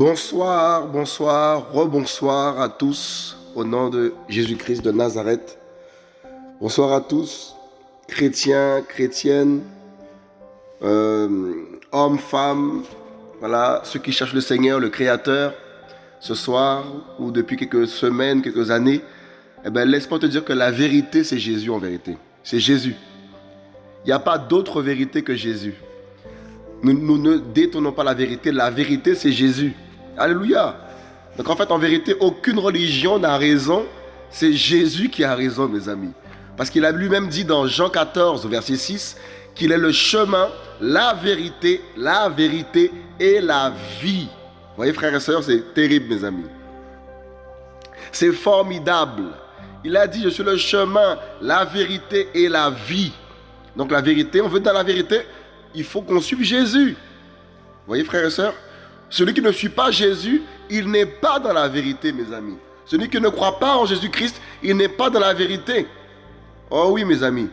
Bonsoir, bonsoir, rebonsoir à tous au nom de Jésus-Christ de Nazareth. Bonsoir à tous, chrétiens, chrétiennes, euh, hommes, femmes, voilà, ceux qui cherchent le Seigneur, le Créateur, ce soir ou depuis quelques semaines, quelques années. Eh ben, laisse-moi te dire que la vérité, c'est Jésus en vérité. C'est Jésus. Il n'y a pas d'autre vérité que Jésus. Nous, ne détournons pas la vérité. La vérité, c'est Jésus. Alléluia. Donc en fait, en vérité, aucune religion n'a raison. C'est Jésus qui a raison, mes amis. Parce qu'il a lui-même dit dans Jean 14, verset 6, qu'il est le chemin, la vérité, la vérité et la vie. Vous voyez, frères et sœurs, c'est terrible, mes amis. C'est formidable. Il a dit, je suis le chemin, la vérité et la vie. Donc la vérité, on veut dans la vérité, il faut qu'on suive Jésus. Vous voyez, frères et sœurs celui qui ne suit pas Jésus, il n'est pas dans la vérité, mes amis. Celui qui ne croit pas en Jésus-Christ, il n'est pas dans la vérité. Oh oui, mes amis.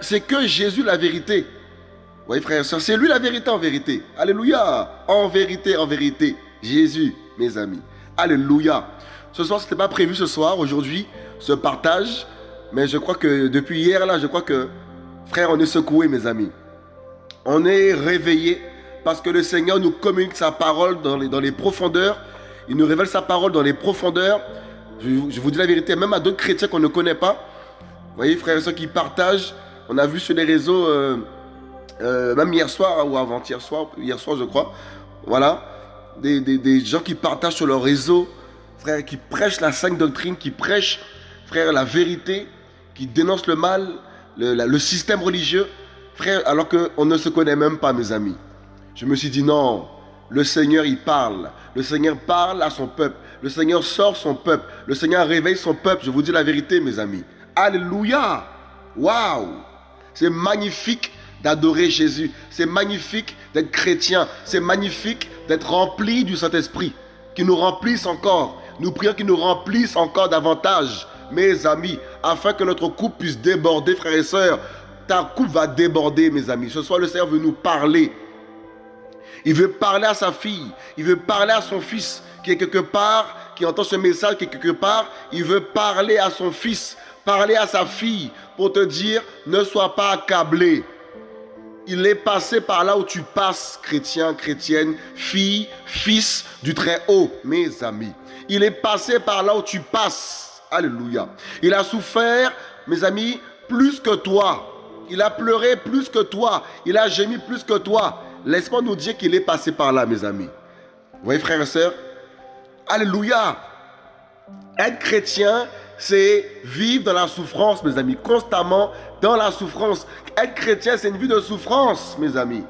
C'est que Jésus la vérité. Vous voyez, frères et c'est lui la vérité en vérité. Alléluia. En vérité, en vérité. Jésus, mes amis. Alléluia. Ce soir, ce n'était pas prévu ce soir, aujourd'hui, ce partage. Mais je crois que depuis hier, là, je crois que, frère, on est secoué, mes amis. On est réveillé parce que le Seigneur nous communique sa parole dans les, dans les profondeurs. Il nous révèle sa parole dans les profondeurs. Je, vous dis la vérité, même à d'autres chrétiens qu'on ne connaît pas. Vous voyez, frères et sœurs qui partagent. On a vu sur les réseaux, euh, euh, même hier soir ou avant-hier soir, hier soir je crois. Voilà. Des, gens qui partagent sur leur réseau, frère, qui prêchent la sainte doctrine, qui prêchent, frère, la vérité, qui dénoncent le mal, le, le système religieux. Frère, alors qu'on ne se connaît même pas, mes amis. Je me suis dit non, le Seigneur il parle. Le Seigneur parle à son peuple. Le Seigneur sort son peuple. Le Seigneur réveille son peuple. Je vous dis la vérité, mes amis. Alléluia. Waouh. C'est magnifique d'adorer Jésus. C'est magnifique d'être chrétien. C'est magnifique d'être rempli du Saint-Esprit. Qui nous remplisse encore. Nous prions qu'il nous remplisse encore davantage, mes amis, afin que notre coupe puisse déborder, frères et sœurs. Ta coupe va déborder, mes amis. Ce soir, le Seigneur veut nous parler. Il veut parler à sa fille. Il veut parler à son fils qui est quelque part, qui entend ce message qui est quelque part. Il veut parler à son fils, parler à sa fille pour te dire ne sois pas accablé. Il est passé par là où tu passes, chrétien, chrétienne, fille, fils du Très-Haut, mes amis. Il est passé par là où tu passes. Alléluia. Il a souffert, mes amis, plus que toi. Il a pleuré plus que toi. Il a gémi plus que toi. Laisse-moi nous dire qu'il est passé par là, mes amis. Vous voyez, frères et sœurs? Alléluia. Être chrétien, c'est vivre dans la souffrance, mes amis. Constamment dans la souffrance. Être chrétien, c'est une vie de souffrance, mes amis.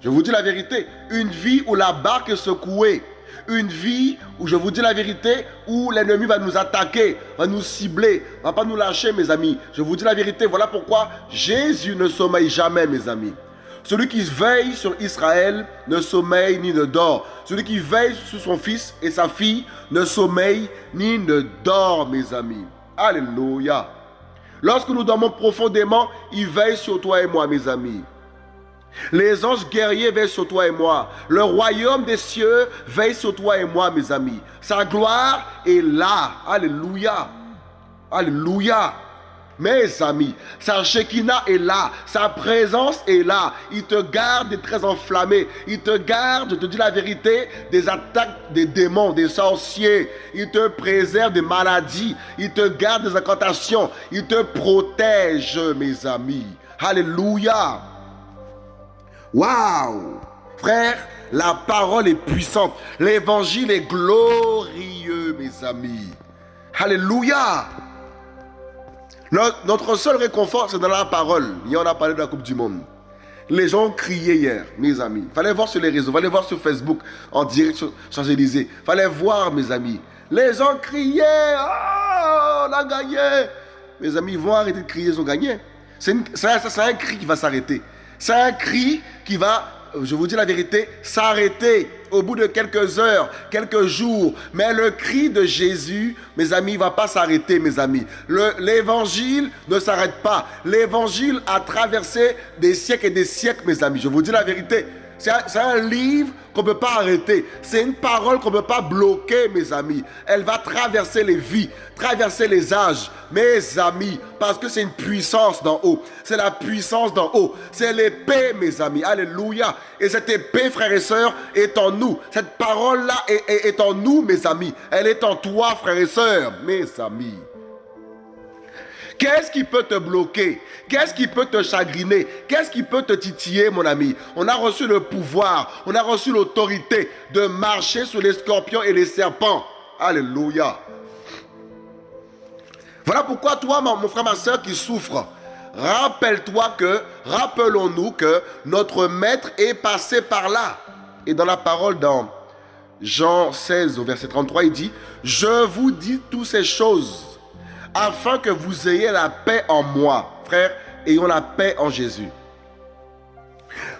Je vous dis la vérité. Une vie où la barque est secouée. Une vie où, je vous dis la vérité, où l'ennemi va nous attaquer, va nous cibler, va pas nous lâcher, mes amis. Je vous dis la vérité. Voilà pourquoi Jésus ne sommeille jamais, mes amis. Celui qui veille sur Israël ne sommeille ni ne dort. Celui qui veille sur son fils et sa fille ne sommeille ni ne dort, mes amis. Alléluia. Lorsque nous dormons profondément, il veille sur toi et moi, mes amis. Les anges guerriers veillent sur toi et moi. Le royaume des cieux veille sur toi et moi, mes amis. Sa gloire est là. Alléluia. Alléluia. Mes amis, sa Shekinah est là, sa présence est là. Il te garde très enflammé. Il te garde, je te dis la vérité, des attaques des démons, des sorciers. Il te préserve des maladies. Il te garde des incantations. Il te protège, mes amis. Alléluia. Waouh. Frère, la parole est puissante. L'évangile est glorieux, mes amis. Alléluia. Notre seul réconfort, c'est dans la parole. Hier, on a parlé de la Coupe du Monde. Les gens criaient hier, mes amis. Fallait voir sur les réseaux, fallait voir sur Facebook, en direct sur Champs-Élysées. Fallait voir, mes amis. Les gens criaient, oh, on a gagné. Mes amis, ils vont arrêter de crier, ils ont gagné. C'est un cri qui va s'arrêter. C'est un cri qui va, je vous dis la vérité, s'arrêter. Au bout de quelques heures, quelques jours. Mais le cri de Jésus, mes amis, ne va pas s'arrêter, mes amis. L'évangile ne s'arrête pas. L'évangile a traversé des siècles et des siècles, mes amis. Je vous dis la vérité. C'est un, livre qu'on ne peut pas arrêter. C'est une parole qu'on ne peut pas bloquer, mes amis. Elle va traverser les vies, traverser les âges, mes amis, parce que c'est une puissance d'en haut. C'est la puissance d'en haut. C'est l'épée, mes amis. Alléluia. Et cette épée, frères et sœurs, est en nous. Cette parole-là est, est en nous, mes amis. Elle est en toi, frères et sœurs, mes amis. Qu'est-ce qui peut te bloquer? Qu'est-ce qui peut te chagriner? Qu'est-ce qui peut te titiller, mon ami? On a reçu le pouvoir, on a reçu l'autorité de marcher sur les scorpions et les serpents. Alléluia. Voilà pourquoi toi, mon frère, ma soeur qui souffre, rappelle-toi que, rappelons-nous que notre maître est passé par là. Et dans la parole dans Jean 16 au verset 33, il dit, je vous dis toutes ces choses afin que vous ayez la paix en moi. Frère, ayons la paix en Jésus.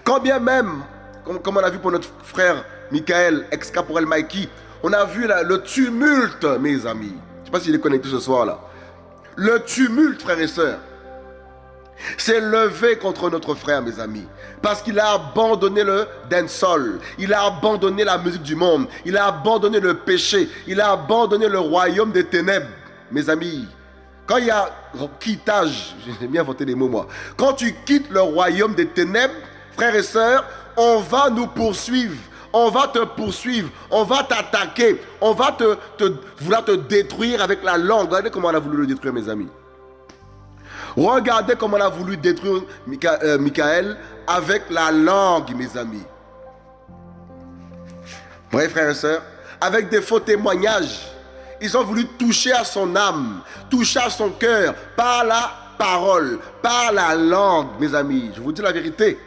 Quand bien même, comme, on a vu pour notre frère Michael, ex-caporal Mikey, on a vu le tumulte, mes amis. Je ne sais pas s'il est connecté ce soir-là. Le tumulte, frères et sœurs, s'est levé contre notre frère, mes amis. Parce qu'il a abandonné le dancehall. Il a abandonné la musique du monde. Il a abandonné le péché. Il a abandonné le royaume des ténèbres. Mes amis, quand il y a quittage, j'ai bien inventé des mots moi. Quand tu quittes le royaume des ténèbres, frères et sœurs, on va nous poursuivre. On va te poursuivre, on va t'attaquer, on va te, vouloir te détruire avec la langue. Regardez comment on a voulu le détruire, mes amis. Regardez comment on a voulu détruire euh, Michael avec la langue, mes amis. Oui, frères et sœurs, avec des faux témoignages. Ils ont voulu toucher à son âme, toucher à son cœur par la parole, par la langue, mes amis. Je vous dis la vérité.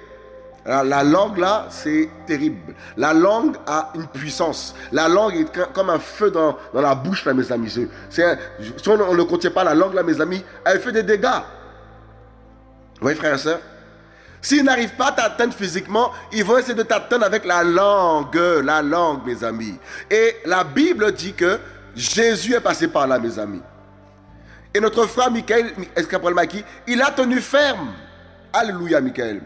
La, langue là, c'est terrible. La langue a une puissance. La langue est comme un feu dans, la bouche là, mes amis. si on, ne contient pas la langue là, mes amis, elle fait des dégâts. Vous voyez, frères et sœurs? S'ils n'arrivent pas à t'atteindre physiquement, ils vont essayer de t'atteindre avec la langue. La langue, mes amis. Et la Bible dit que Jésus est passé par là, mes amis. Et notre frère Michael Maki, il a tenu ferme. Alléluia, Michael.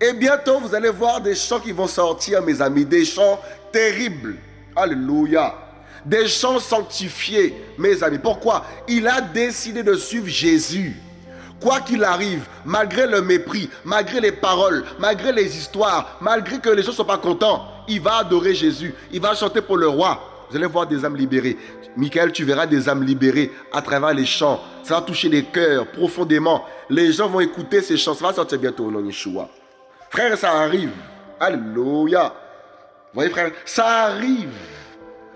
Et bientôt, vous allez voir des chants qui vont sortir, mes amis. Des chants terribles. Alléluia. Des chants sanctifiés, mes amis. Pourquoi? Il a décidé de suivre Jésus. Quoi qu'il arrive, malgré le mépris, malgré les paroles, malgré les histoires, malgré que les gens ne sont pas contents, il va adorer Jésus. Il va chanter pour le roi. Vous allez voir des âmes libérées. Michael, tu verras des âmes libérées à travers les chants. Ça va toucher les cœurs profondément. Les gens vont écouter ces chants. Ça va sortir bientôt au nom de Yeshua. Frère, ça arrive. Alléluia. Vous voyez, frère, ça arrive.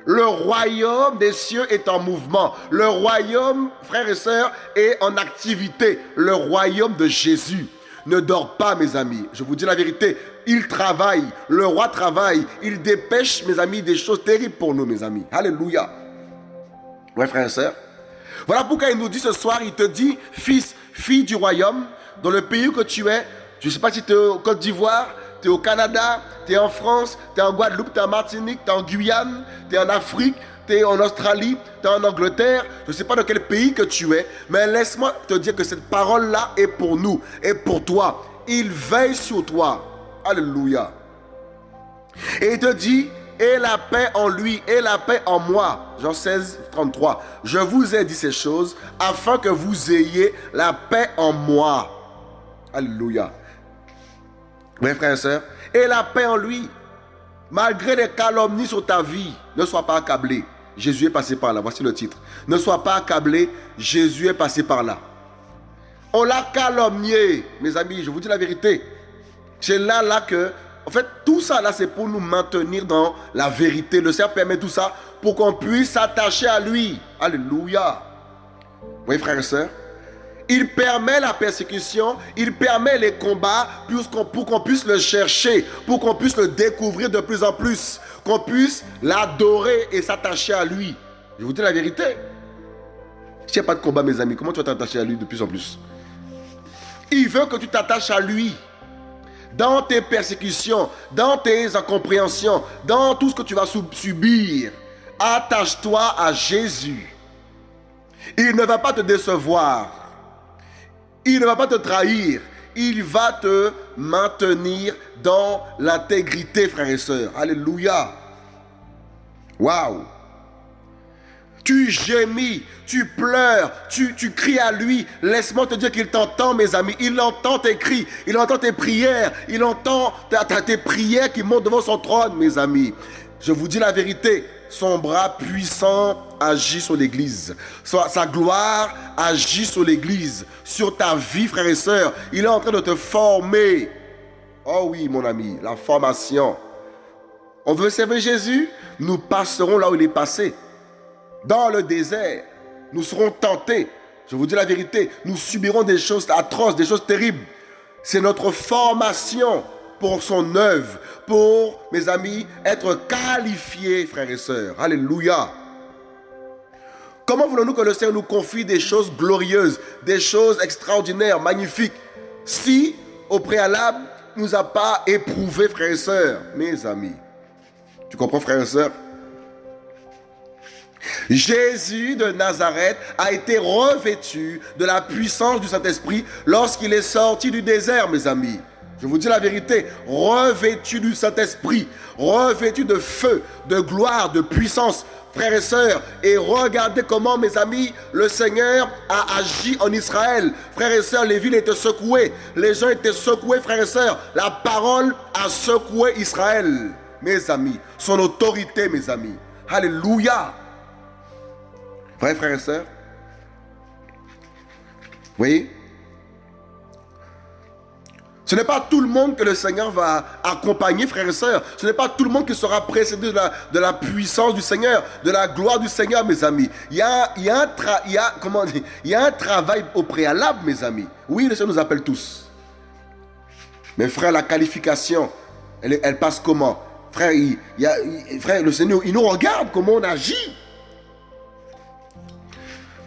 Le royaume des cieux est en mouvement. Le royaume, frères et sœurs, est en activité. Le royaume de Jésus ne dort pas, mes amis. Je vous dis la vérité. Il travaille. Le roi travaille. Il dépêche, mes amis, des choses terribles pour nous, mes amis. Alléluia. Ouais, frère et sœurs. Voilà pourquoi il nous dit ce soir, il te dit, fils, fille du royaume, dans le pays que tu es, je ne sais pas si tu es au Côte d'Ivoire, tu es au Canada, tu es en France, tu es en Guadeloupe, tu es en Martinique, tu es en Guyane, tu es en Afrique, tu es en Australie, tu es en Angleterre, je ne sais pas dans quel pays que tu es, mais laisse-moi te dire que cette parole-là est pour nous, et pour toi. Il veille sur toi. Alléluia. Et il te dit, et la paix en lui, et la paix en moi. Jean 16, 33. Je vous ai dit ces choses afin que vous ayez la paix en moi. Alléluia. Oui, frères et sœurs. Et la paix en lui. Malgré les calomnies sur ta vie, ne sois pas accablé. Jésus est passé par là. Voici le titre. Ne sois pas accablé. Jésus est passé par là. On l'a calomnié, mes amis. Je vous dis la vérité. C'est là, là que, en fait, tout ça, là, c'est pour nous maintenir dans la vérité. Le Seigneur permet tout ça pour qu'on puisse s'attacher à lui. Alléluia. Voyez, frères et sœurs il permet la persécution, il permet les combats pour qu'on puisse le chercher, pour qu'on puisse le découvrir de plus en plus, qu'on puisse l'adorer et s'attacher à lui. Je vous dis la vérité. S'il n'y a pas de combat, mes amis, comment tu vas t'attacher à lui de plus en plus? Il veut que tu t'attaches à lui. Dans tes persécutions, dans tes incompréhensions, dans tout ce que tu vas subir, attache-toi à Jésus. Il ne va pas te décevoir. Il ne va pas te trahir. Il va te maintenir dans l'intégrité, frères et sœurs. Alléluia. Waouh. Tu gémis, tu pleures, tu, tu cries à lui. Laisse-moi te dire qu'il t'entend, mes amis. Il entend tes cris, il entend tes prières, il entend tes prières qui montent devant son trône, mes amis. Je vous dis la vérité, son bras puissant agit sur l'Église. Sa gloire agit sur l'Église, sur ta vie, frère et sœur. Il est en train de te former. Oh oui, mon ami, la formation. On veut servir Jésus, nous passerons là où il est passé dans le désert, nous serons tentés. Je vous dis la vérité, nous subirons des choses atroces, des choses terribles. C'est notre formation pour son œuvre, pour, mes amis, être qualifiés, frères et sœurs. Alléluia. Comment voulons-nous que le Seigneur nous confie des choses glorieuses, des choses extraordinaires, magnifiques, si, au préalable, il nous a pas éprouvés, frères et sœurs, mes amis? Tu comprends, frères et sœurs? Jésus de Nazareth a été revêtu de la puissance du Saint-Esprit lorsqu'il est sorti du désert, mes amis. Je vous dis la vérité, revêtu du Saint-Esprit, revêtu de feu, de gloire, de puissance, frères et sœurs. Et regardez comment, mes amis, le Seigneur a agi en Israël. Frères et sœurs, les villes étaient secouées, les gens étaient secoués, frères et sœurs. La parole a secoué Israël, mes amis. Son autorité, mes amis. Alléluia. Vrai, frères et sœurs voyez ce n'est pas tout le monde que le Seigneur va accompagner, frères et sœurs. Ce n'est pas tout le monde qui sera précédé de la, puissance du Seigneur, de la gloire du Seigneur, mes amis. Il y a, un, travail au préalable, mes amis. Oui, le Seigneur nous appelle tous. Mais frère, la qualification, elle, elle passe comment? Frère, il, y a, frère, le Seigneur, il nous regarde comment on agit.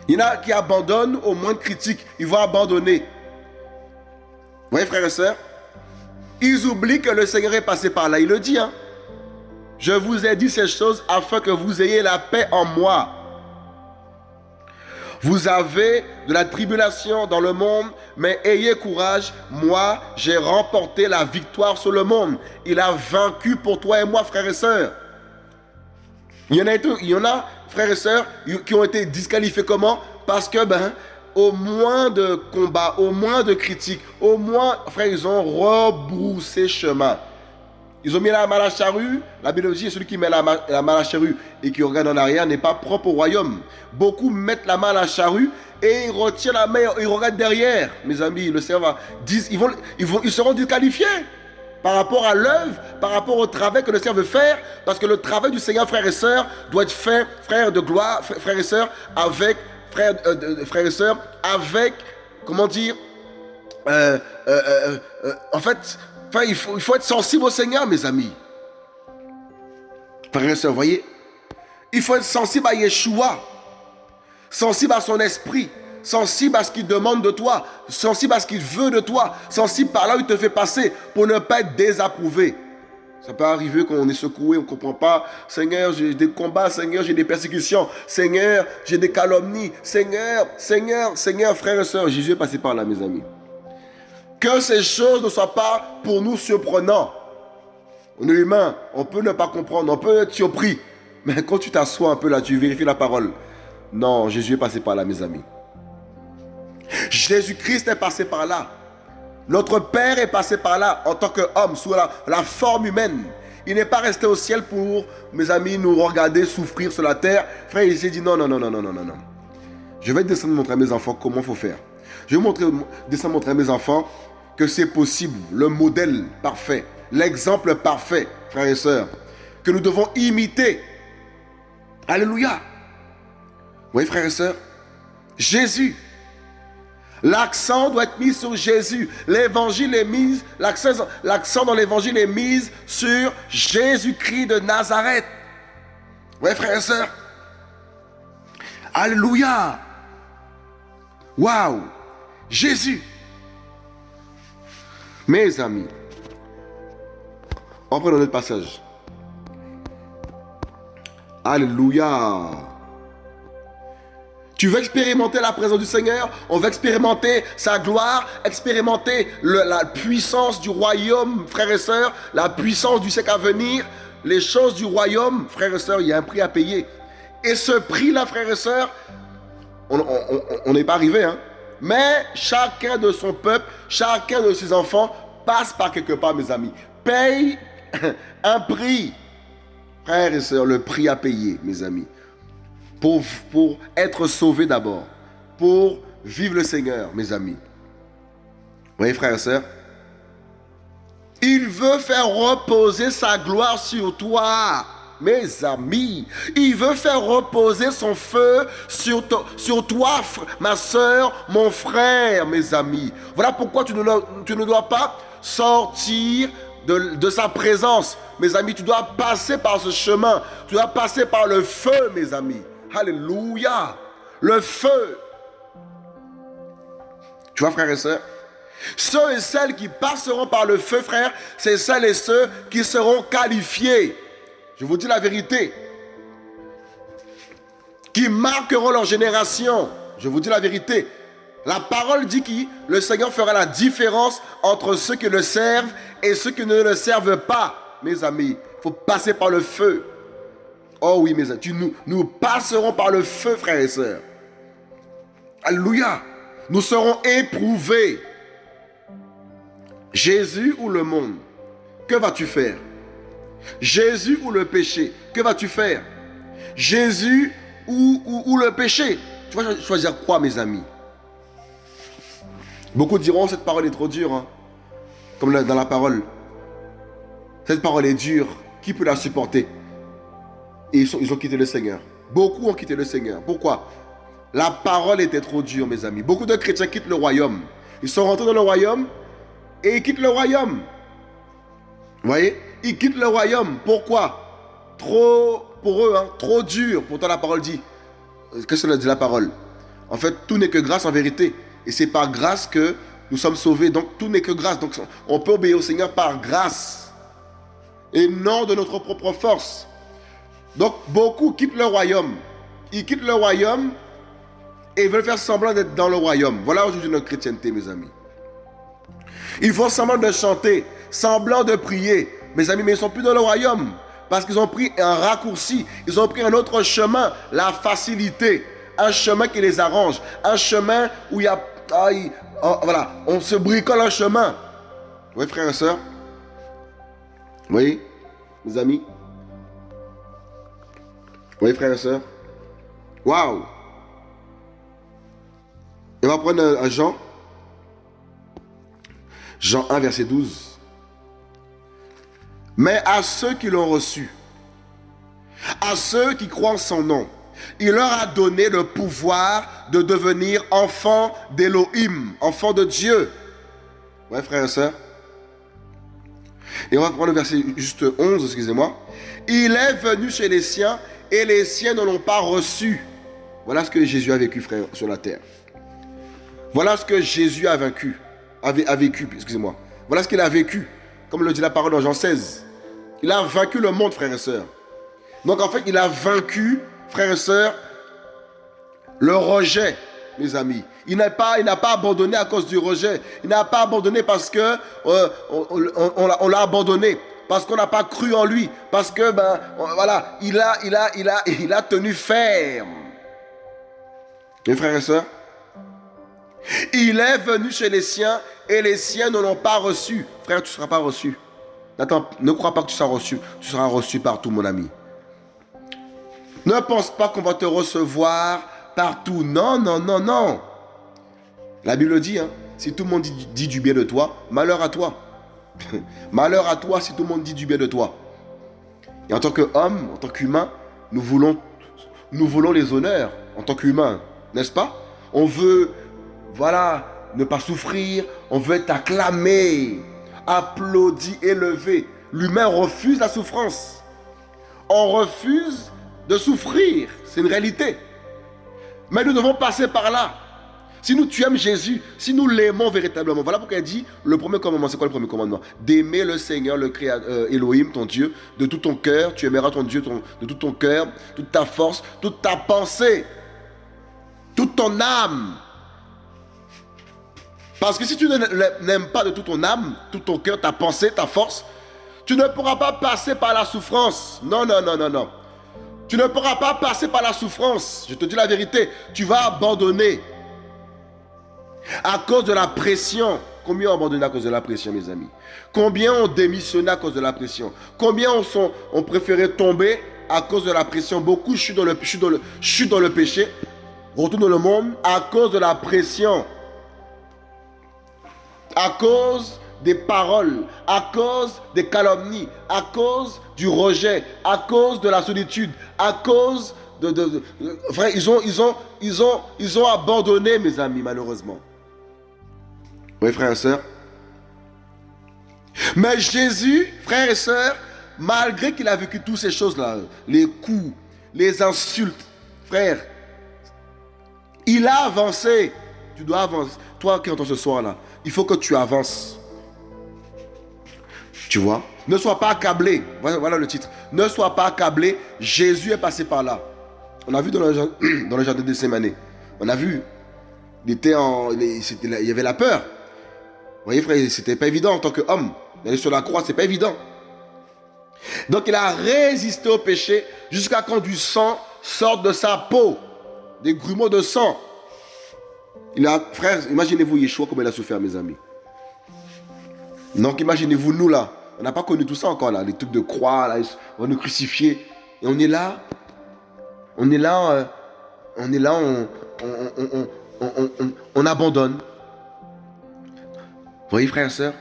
Il y en a qui abandonnent au moins de critiques. Ils vont abandonner. Vous voyez, frères et sœurs Ils oublient que le Seigneur est passé par là. Il le dit. Hein? Je vous ai dit ces choses afin que vous ayez la paix en moi. Vous avez de la tribulation dans le monde, mais ayez courage. Moi, j'ai remporté la victoire sur le monde. Il a vaincu pour toi et moi, frères et sœurs. Il y en a, il y en a frères et sœurs, qui ont été disqualifiés comment? Parce que, ben, au moins de combats, au moins de critiques, au moins, frère, ils ont rebroussé chemin. Ils ont mis la main à la charrue. La Bible dit celui qui met la main, à la charrue et qui regarde en arrière n'est pas propre au royaume. Beaucoup mettent la main à la charrue et ils retirent la main, ils regardent derrière. Mes amis, le va, ils, vont, ils, vont, ils seront disqualifiés par rapport à l'œuvre, par rapport au travail que le Seigneur veut faire, parce que le travail du Seigneur, frères et sœurs, doit être fait, frères de gloire, frères et sœurs, avec, frères, euh, frères et sœurs, avec, comment dire, euh, euh, en fait, il, faut, il faut être sensible au Seigneur, mes amis. Frères et sœurs, voyez, il faut être sensible à Yeshua, sensible à son esprit, sensible à ce qu'il demande de toi, sensible à ce qu'il veut de toi, sensible par là où il te fait passer pour ne pas être désapprouvé. Ça peut arriver qu'on est secoué, on ne comprend pas. Seigneur, j'ai des combats, Seigneur, j'ai des persécutions. Seigneur, j'ai des calomnies. Seigneur, Seigneur, Seigneur, frères et sœurs, Jésus est passé par là, mes amis. Que ces choses ne soient pas pour nous surprenantes. On est humain, on peut ne pas comprendre, on peut être surpris. Mais quand tu t'assois un peu là, tu vérifies la parole. Non, Jésus est passé par là, mes amis. Jésus-Christ est passé par là. Notre Père est passé par là en tant qu'homme, sous la, forme humaine. Il n'est pas resté au ciel pour, mes amis, nous regarder souffrir sur la terre. Frère, il s'est dit non, non, non, non, non, non, non. Je vais descendre montrer à mes enfants comment il faut faire. Je vais montrer, descendre montrer à mes enfants que c'est possible, le modèle parfait, l'exemple parfait, frères et sœurs, que nous devons imiter. Alléluia. Voyez, frères et sœurs, Jésus L'accent doit être mis sur Jésus. L'évangile est mis, l'accent dans l'évangile est mis sur Jésus-Christ de Nazareth. Oui, frères et sœurs. Alléluia. Waouh. Jésus. Mes amis, On prend notre passage. Alléluia. Tu veux expérimenter la présence du Seigneur? On veut expérimenter sa gloire, expérimenter la puissance du royaume, frères et sœurs, la puissance du siècle à venir, les choses du royaume, frères et sœurs, il y a un prix à payer. Et ce prix-là, frères et sœurs, on n'est pas arrivé, hein. Mais chacun de son peuple, chacun de ses enfants passe par quelque part, mes amis. Paye un prix. Frères et sœurs, le prix à payer, mes amis pour, être sauvé d'abord, pour vivre le Seigneur, mes amis. Vous voyez, frères et sœurs Il veut faire reposer sa gloire sur toi, mes amis. Il veut faire reposer son feu sur, toi, ma soeur, mon frère, mes amis. Voilà pourquoi tu ne, dois pas sortir de, sa présence. Mes amis, tu dois passer par ce chemin. Tu dois passer par le feu, mes amis. Alléluia. Le feu. Tu vois, frères et sœurs? Ceux et celles qui passeront par le feu, frère, c'est celles et ceux qui seront qualifiés. Je vous dis la vérité. Qui marqueront leur génération. Je vous dis la vérité. La parole dit que le Seigneur fera la différence entre ceux qui le servent et ceux qui ne le servent pas. Mes amis, il faut passer par le feu. Oh oui, mes amis, nous, passerons par le feu, frères et sœurs. Alléluia. Nous serons éprouvés. Jésus ou le monde, que vas-tu faire? Jésus ou le péché, que vas-tu faire? Jésus ou, ou, le péché? Tu vas choisir quoi, mes amis? Beaucoup diront, cette parole est trop dure, hein. comme dans la parole. Cette parole est dure, qui peut la supporter? Et ils, ont quitté le Seigneur. Beaucoup ont quitté le Seigneur. Pourquoi? La parole était trop dure, mes amis. Beaucoup de chrétiens quittent le royaume. Ils sont rentrés dans le royaume et ils quittent le royaume. Vous voyez? Ils quittent le royaume. Pourquoi? Trop, pour eux, hein, trop dur. Pourtant, la parole dit. Qu'est-ce que dit la parole? En fait, tout n'est que grâce en vérité. Et c'est par grâce que nous sommes sauvés. Donc, tout n'est que grâce. Donc, on peut obéir au Seigneur par grâce. Et non de notre propre force. Donc beaucoup quittent le royaume. Ils quittent le royaume et veulent faire semblant d'être dans le royaume. Voilà aujourd'hui notre chrétienté, mes amis. Ils font semblant de chanter, semblant de prier. Mes amis, mais ils ne sont plus dans le royaume. Parce qu'ils ont pris un raccourci. Ils ont pris un autre chemin, la facilité. Un chemin qui les arrange. Un chemin où il y a... Oh, voilà, on se bricole un chemin. Oui, frères et sœurs Oui, mes amis oui, frères et sœurs. Waouh! On va prendre un, Jean. Jean 1, verset 12. Mais à ceux qui l'ont reçu, à ceux qui croient en son nom, il leur a donné le pouvoir de devenir enfants d'Élohim, enfants de Dieu. Ouais, frères et sœurs. Et on va prendre le verset juste 11, excusez-moi. Il est venu chez les siens et les siens ne l'ont pas reçu. Voilà ce que Jésus a vécu, frère, sur la terre. Voilà ce que Jésus a vécu, excusez-moi. Voilà ce qu'il a vécu, comme le dit la parole dans Jean 16. Il a vaincu le monde, frères et sœurs. Donc en fait, il a vaincu, frères et sœurs, le rejet, mes amis. Il n'a pas, il n'a pas abandonné à cause du rejet. Il n'a pas abandonné parce que euh, on l'a abandonné parce qu'on n'a pas cru en lui, parce que ben voilà, il a, tenu ferme. Mes frères et sœurs, il est venu chez les siens et les siens ne l'ont pas reçu. Frère, tu ne seras pas reçu. Attends, ne crois pas que tu seras reçu. Tu seras reçu partout, mon ami. Ne pense pas qu'on va te recevoir partout. Non, non, non, non. La Bible dit, hein, si tout le monde dit du bien de toi, malheur à toi. Malheur à toi si tout le monde dit du bien de toi. Et en tant qu'homme, en tant qu'humain, nous voulons, les honneurs en tant qu'humain, n'est-ce pas? On veut, voilà, ne pas souffrir, on veut être acclamé, applaudi, élevé. L'humain refuse la souffrance. On refuse de souffrir, c'est une réalité. Mais nous devons passer par là. Si nous, tu aimes Jésus, si nous l'aimons véritablement, voilà pourquoi il dit le premier commandement. C'est quoi le premier commandement? D'aimer le Seigneur, le créateur, Elohim, ton Dieu, de tout ton cœur. Tu aimeras ton Dieu de tout ton cœur, toute ta force, toute ta pensée, toute ton âme. Parce que si tu n'aimes pas de toute ton âme, tout ton cœur, ta pensée, ta force, tu ne pourras pas passer par la souffrance. Non, non, non, non, non. Tu ne pourras pas passer par la souffrance. Je te dis la vérité. Tu vas abandonner. À cause de la pression. Combien ont abandonné à cause de la pression, mes amis Combien ont démissionné à cause de la pression Combien ont, sont, ont préféré tomber à cause de la pression Beaucoup chutent dans le, dans le, dans le péché, retournent dans le monde à cause de la pression. À cause des paroles, à cause des calomnies, à cause du rejet, à cause de la solitude, à cause de... de, ils, ont, ils, ont, ils, ont, ils ont abandonné, mes amis, malheureusement. Oui, frères et sœurs. Mais Jésus, frères et sœurs, malgré qu'il a vécu toutes ces choses-là, les coups, les insultes, frère, il a avancé. Tu dois avancer. Toi qui entends ce soir-là, il faut que tu avances. Tu vois? Ne sois pas accablé. Voilà, le titre. Ne sois pas accablé. Jésus est passé par là. On a vu dans le, dans le jardin de Sémané. On a vu. Il, était en, il y avait la peur. Voyez, frère, c'était pas évident en tant qu'homme. D'aller sur la croix, c'est pas évident. Donc il a résisté au péché jusqu'à quand du sang sorte de sa peau. Des grumeaux de sang. Il a, frère, imaginez-vous Yeshua comme il a souffert, mes amis. Donc imaginez-vous nous là. On n'a pas connu tout ça encore là. Les trucs de croix, là, on nous crucifier. Et on est là. On est là. Euh, on est là, on, on abandonne. Vous voyez, frères et sœurs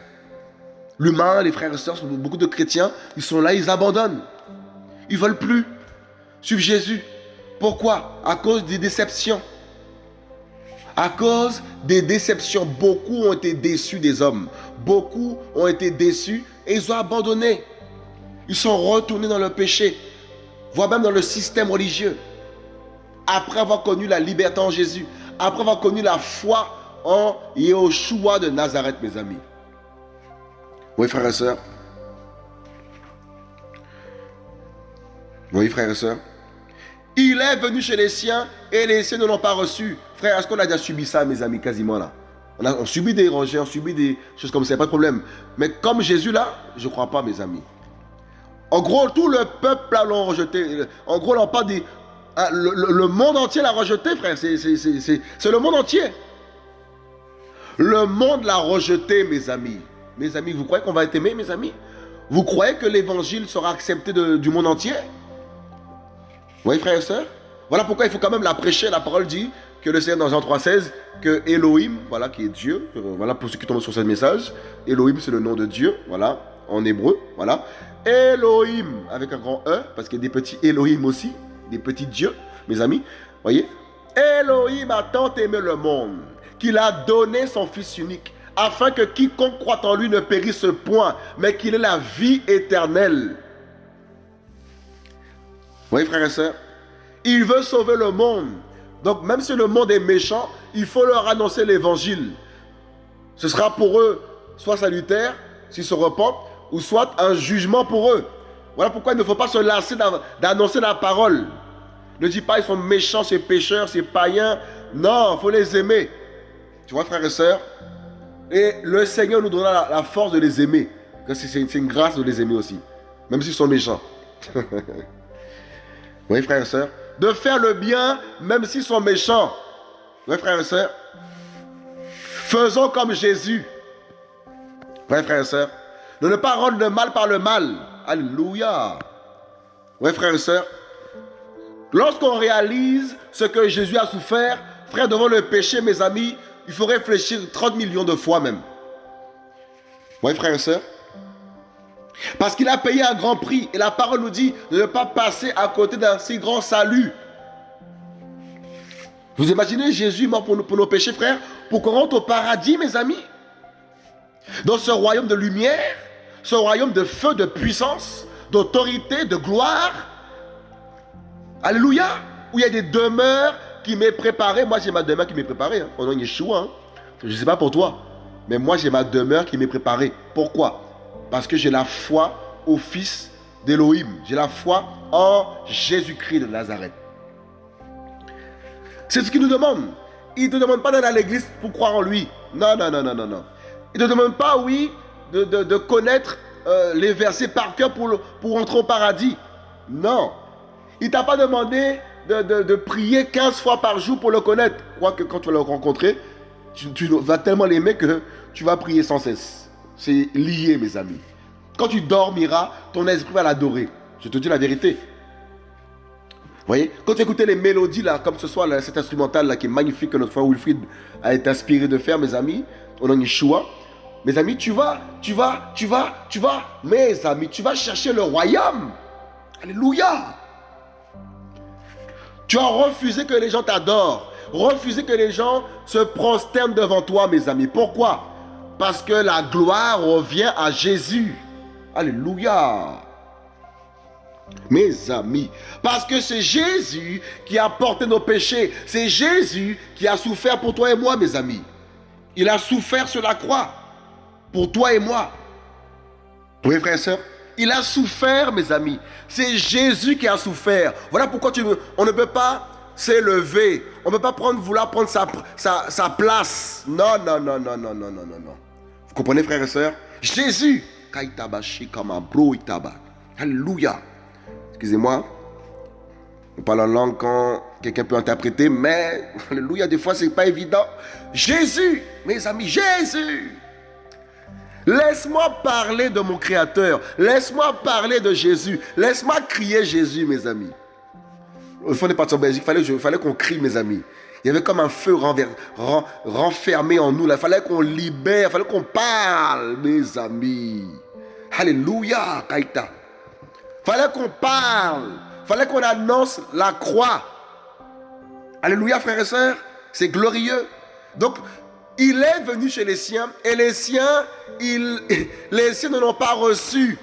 L'humain, les frères et sœurs, beaucoup de chrétiens, ils sont là, ils abandonnent. Ils ne veulent plus suivre Jésus. Pourquoi? À cause des déceptions. À cause des déceptions, beaucoup ont été déçus des hommes. Beaucoup ont été déçus et ils ont abandonné. Ils sont retournés dans le péché, voire même dans le système religieux. Après avoir connu la liberté en Jésus, après avoir connu la foi en Yehoshua de Nazareth, mes amis. Oui, frères et sœurs. Oui, frères et sœurs. Il est venu chez les siens et les siens ne l'ont pas reçu. Frère, est-ce qu'on a déjà subi ça, mes amis, quasiment là? On a on subit des rejets, on subit des choses comme ça, pas de problème. Mais comme Jésus là, je ne crois pas, mes amis. En gros, tout le peuple l'a rejeté. En gros. Ah, le, monde entier l'a rejeté, frère. C'est le monde entier. Le monde l'a rejeté, mes amis. Mes amis, vous croyez qu'on va être aimé, mes amis? Vous croyez que l'évangile sera accepté du monde entier? Oui, frères et sœurs? Voilà pourquoi il faut quand même la prêcher. La parole dit que le Seigneur dans Jean 3,16, que Elohim, voilà, qui est Dieu, euh, voilà pour ceux qui tombent sur ce message, Elohim c'est le nom de Dieu, voilà, en hébreu, voilà. Elohim, avec un grand E, parce qu'il y a des petits Elohim aussi, des petits dieux, mes amis, voyez. Elohim a tant aimé le monde qu'il a donné son Fils unique, afin que quiconque croit en lui ne périsse point, mais qu'il ait la vie éternelle. Vous voyez, frères et sœurs Il veut sauver le monde. Donc, même si le monde est méchant, il faut leur annoncer l'évangile. Ce sera pour eux soit salutaire, s'ils se repentent, ou soit un jugement pour eux. Voilà pourquoi il ne faut pas se lasser d'annoncer la parole. Ne dis pas ils sont méchants, ces pécheurs, ces païens. Non, il faut les aimer. Tu vois, frères et sœurs Et le Seigneur nous donnera la, force de les aimer. C'est une grâce de les aimer aussi. Même s'ils sont méchants. oui, frères et sœurs De faire le bien, même s'ils sont méchants. Oui, frères et sœurs Faisons comme Jésus. Oui, frères et sœurs De ne pas rendre le mal par le mal. Alléluia. Oui, frères et sœurs Lorsqu'on réalise ce que Jésus a souffert, frère, devant le péché, mes amis, il faut réfléchir 30 millions de fois même. Oui, frères et sœurs Parce qu'il a payé un grand prix. Et la parole nous dit de ne pas passer à côté d'un si grand salut. Vous imaginez Jésus mort pour, pour nos péchés, frères, pour qu'on rentre au paradis, mes amis? Dans ce royaume de lumière, ce royaume de feu, de puissance, d'autorité, de gloire. Alléluia. Où il y a des demeures qui m'est préparée. Moi, j'ai ma demeure qui m'est préparée. Hein, nom de Yeshua. Hein. Je ne sais pas pour toi. Mais moi, j'ai ma demeure qui m'est préparée. Pourquoi? Parce que j'ai la foi au Fils d'Élohim. J'ai la foi en Jésus-Christ de Nazareth. C'est ce qu'il nous demande. Il ne te demande pas d'aller à l'église pour croire en lui. Non, non, non, non, non, non. Il ne te demande pas, oui, de, connaître euh, les versets par cœur pour, pour entrer au paradis. Non. Il t'a pas demandé de, prier 15 fois par jour pour le connaître. Quoique quand tu vas le rencontrer, tu, vas tellement l'aimer que tu vas prier sans cesse. C'est lié, mes amis. Quand tu dormiras, ton esprit va l'adorer. Je te dis la vérité. Vous voyez Quand tu écoutes les mélodies, comme ce soit cet instrumental qui est magnifique que notre frère Wilfried a été inspiré de faire, mes amis, nom de Yeshua, mes amis, tu vas, tu vas, tu vas, tu vas, mes amis, tu vas chercher le royaume. Alléluia. Tu as refusé que les gens t'adorent. Refusé que les gens se prosternent devant toi, mes amis. Pourquoi? Parce que la gloire revient à Jésus. Alléluia. Mes amis, parce que c'est Jésus qui a porté nos péchés. C'est Jésus qui a souffert pour toi et moi, mes amis. Il a souffert sur la croix pour toi et moi. Oui, frères et sœurs? Il a souffert, mes amis. C'est Jésus qui a souffert. Voilà pourquoi tu on ne peut pas s'élever. On ne peut pas vouloir prendre sa, place. Non, non, non, non, non, non, non, non, non. Vous comprenez, frères et sœurs? Jésus. Alléluia. Excusez-moi. On parle en langue quand quelqu'un peut interpréter, mais, alléluia, des fois, c'est pas évident. Jésus, mes amis, Jésus. Laisse-moi parler de mon Créateur. Laisse-moi parler de Jésus. Laisse-moi crier Jésus, mes amis. Au fond des parties en Belgique, il fallait, qu'on crie, mes amis. Il y avait comme un feu renfermé en nous. Il fallait qu'on libère, il fallait qu'on parle, mes amis. Alléluia, Kaita. Il fallait qu'on parle. Il fallait qu'on annonce la croix. Alléluia, frères et sœurs. C'est glorieux. Donc, il est venu chez les siens et les siens, ne l'ont pas reçu.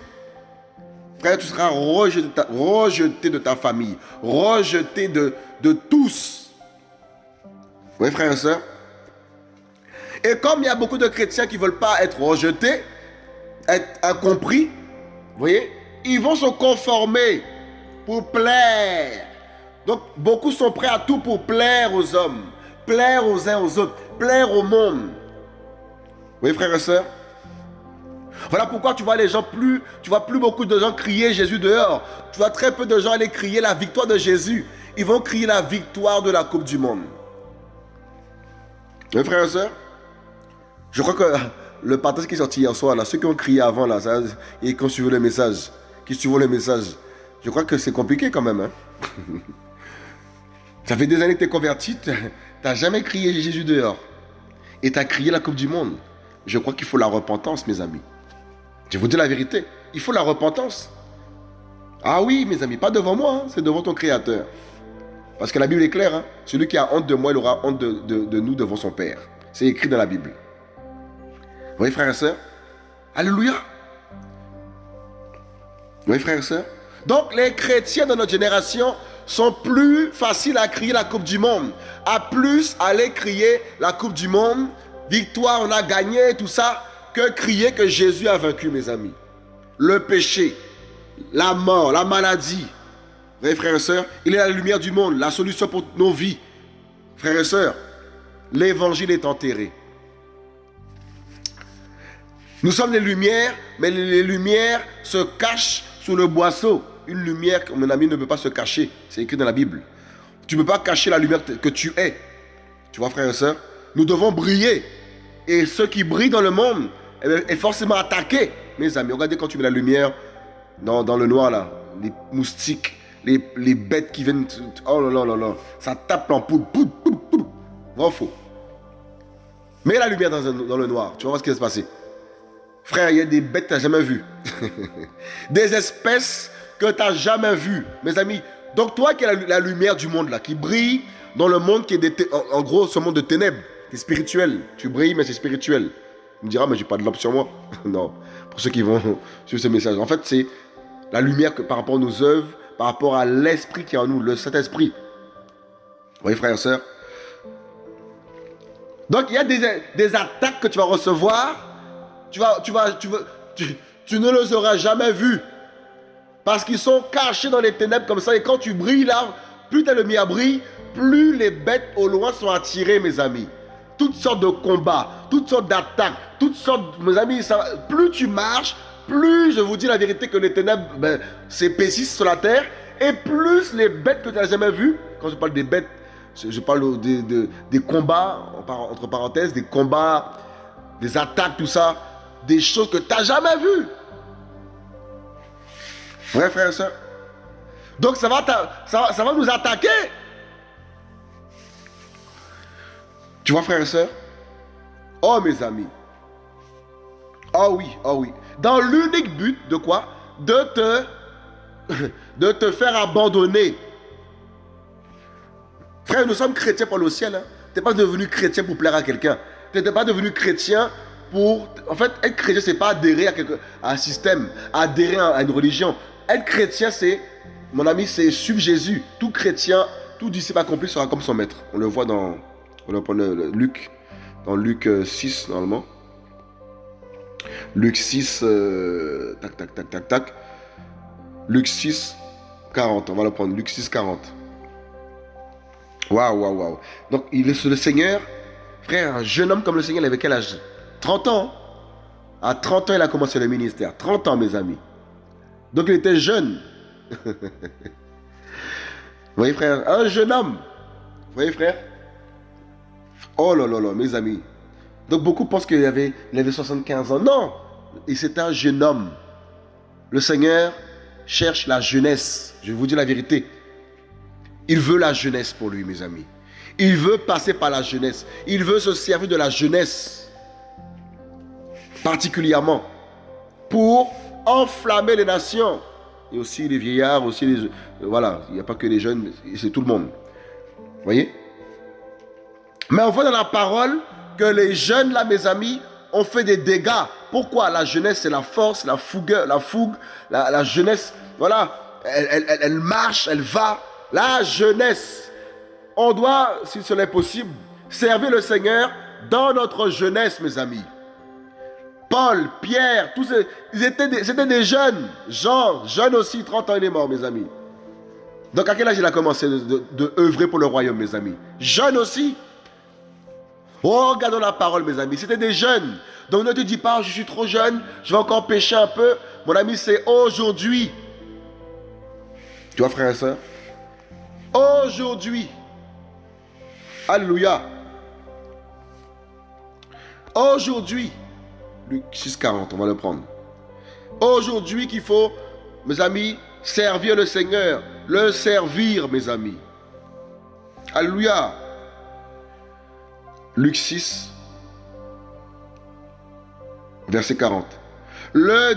Frère, tu seras rejeté, de ta famille, rejeté de, de tous. Oui, frère et soeur. Et comme il y a beaucoup de chrétiens qui ne veulent pas être rejetés, être incompris, vous voyez, ils vont se conformer pour plaire. Donc, beaucoup sont prêts à tout pour plaire aux hommes, plaire aux uns aux autres plaire au monde. Oui, frères et sœurs. Voilà pourquoi tu vois les gens plus, tu vois plus beaucoup de gens crier Jésus dehors. Tu vois très peu de gens aller crier la victoire de Jésus. Ils vont crier la victoire de la Coupe du Monde. Oui, frères et sœurs. Je crois que le partage qui est sorti hier soir, là, ceux qui ont crié avant, là, et qui ont suivi le message, qui suivent le message, je crois que c'est compliqué quand même. Hein. ça fait des années que tu es converti, tu jamais crié Jésus dehors et tu as crié la Coupe du Monde. Je crois qu'il faut la repentance, mes amis. Je vous dis la vérité. Il faut la repentance. Ah oui, mes amis, pas devant moi, hein, c'est devant ton Créateur. Parce que la Bible est claire. Hein. Celui qui a honte de moi, il aura honte de, nous devant son Père. C'est écrit dans la Bible. Vous voyez, frères et sœurs? Alléluia. Vous voyez, frères et sœurs? Donc, les chrétiens de notre génération sont plus faciles à crier la Coupe du Monde. À plus aller crier la Coupe du Monde, victoire, on a gagné, tout ça, que crier que Jésus a vaincu, mes amis. Le péché, la mort, la maladie. Vous frères et sœurs, il est la lumière du monde, la solution pour nos vies. Frères et sœurs, l'évangile est enterré. Nous sommes les lumières, mais les lumières se cachent sous le boisseau une lumière, mon ami, ne peut pas se cacher. C'est écrit dans la Bible. Tu ne peux pas cacher la lumière que tu es. Tu vois, frère et soeur Nous devons briller. Et ce qui brille dans le monde est forcément attaqué. Mes amis, regardez quand tu mets la lumière dans, dans le noir, là. Les moustiques, les, les, bêtes qui viennent. Oh là là là là. Ça tape en poule. Vrai faux Mets la lumière dans, dans, le noir. Tu vas voir ce qui va se passer. Frère, il y a des bêtes que tu n'as jamais vues. des espèces que tu n'as jamais vu, mes amis. Donc toi qui es la, lumière du monde là, qui brille dans le monde qui est en, gros ce monde de ténèbres, qui est spirituel. Tu brilles mais c'est spirituel. On me dira mais j'ai pas de lampe sur moi. non. Pour ceux qui vont sur ce message. En fait c'est la lumière que, par rapport à nos œuvres, par rapport à l'esprit qui est en nous, le Saint-Esprit. Oui, frères et sœurs? Donc, il y a des, des, attaques que tu vas recevoir. Tu, vas, tu, vas, tu, tu, tu ne les auras jamais vues. Parce qu'ils sont cachés dans les ténèbres comme ça. Et quand tu brilles là, plus tu es le mis à brille, plus les bêtes au loin sont attirées, mes amis. Toutes sortes de combats, toutes sortes d'attaques, toutes sortes, mes amis, plus tu marches, plus je vous dis la vérité que les ténèbres ben, s'épaississent sur la terre, et plus les bêtes que tu n'as jamais vues, quand je parle des bêtes, je parle des combats, entre parenthèses, des combats, des attaques, tout ça, des choses que tu n'as jamais vues. Vrai frère et soeur Donc ça va, ça, va nous attaquer. Tu vois, frère et soeur Oh, mes amis. Oh oui, oh oui. Dans l'unique but de quoi? De te, de te faire abandonner. Frère, nous sommes chrétiens pour le ciel. Hein. Tu n'es pas devenu chrétien pour plaire à quelqu'un. Tu n'es pas devenu chrétien pour... En fait, être chrétien, c'est pas adhérer à, à un système, adhérer à une religion. Être chrétien, c'est, mon ami, c'est suivre Jésus. Tout chrétien, tout disciple accompli sera comme son maître. On le voit dans, on prend Luc, dans Luc 6, euh, normalement. Luc 6, euh, tac, tac, tac, tac, tac. Luc 6, 40. On va le prendre. Luc 6, 40. Waouh, waouh, waouh. Donc, il est le Seigneur, frère, un jeune homme comme le Seigneur, il avait quel âge? 30 ans. À 30 ans, il a commencé le ministère. 30 ans, mes amis. Donc il était jeune. Vous voyez frère, un jeune homme. Vous voyez frère? Oh là là là, mes amis. Donc beaucoup pensent qu'il avait, il avait 75 ans. Non, il un jeune homme. Le Seigneur cherche la jeunesse. Je vous dire la vérité. Il veut la jeunesse pour lui, mes amis. Il veut passer par la jeunesse. Il veut se servir de la jeunesse. Particulièrement. Pour enflammer les nations. Et aussi les vieillards, aussi les... Voilà, il n'y a pas que les jeunes, c'est tout le monde. Vous voyez? Mais on voit dans la parole que les jeunes, là, mes amis, ont fait des dégâts. Pourquoi? La jeunesse, c'est la force, la fougue, la fougue, la, jeunesse, voilà, elle, elle, marche, elle va. La jeunesse. On doit, si cela est possible, servir le Seigneur dans notre jeunesse, mes amis. Paul, Pierre, tous ces, c'était des jeunes. Jean, jeune aussi, 30 ans, il est mort, mes amis. Donc à quel âge il a commencé de, œuvrer pour le royaume, mes amis? Jeune aussi. Oh, regardons la parole, mes amis. C'était des jeunes. Donc ne te dis pas, je suis trop jeune, je vais encore pécher un peu. Mon ami, c'est aujourd'hui. Tu vois, frère et soeur Aujourd'hui. Alléluia. Aujourd'hui. Luc 6,40, on va le prendre. Aujourd'hui qu'il faut, mes amis, servir le Seigneur. Le servir, mes amis. Alléluia. Luc 6, verset 40. Le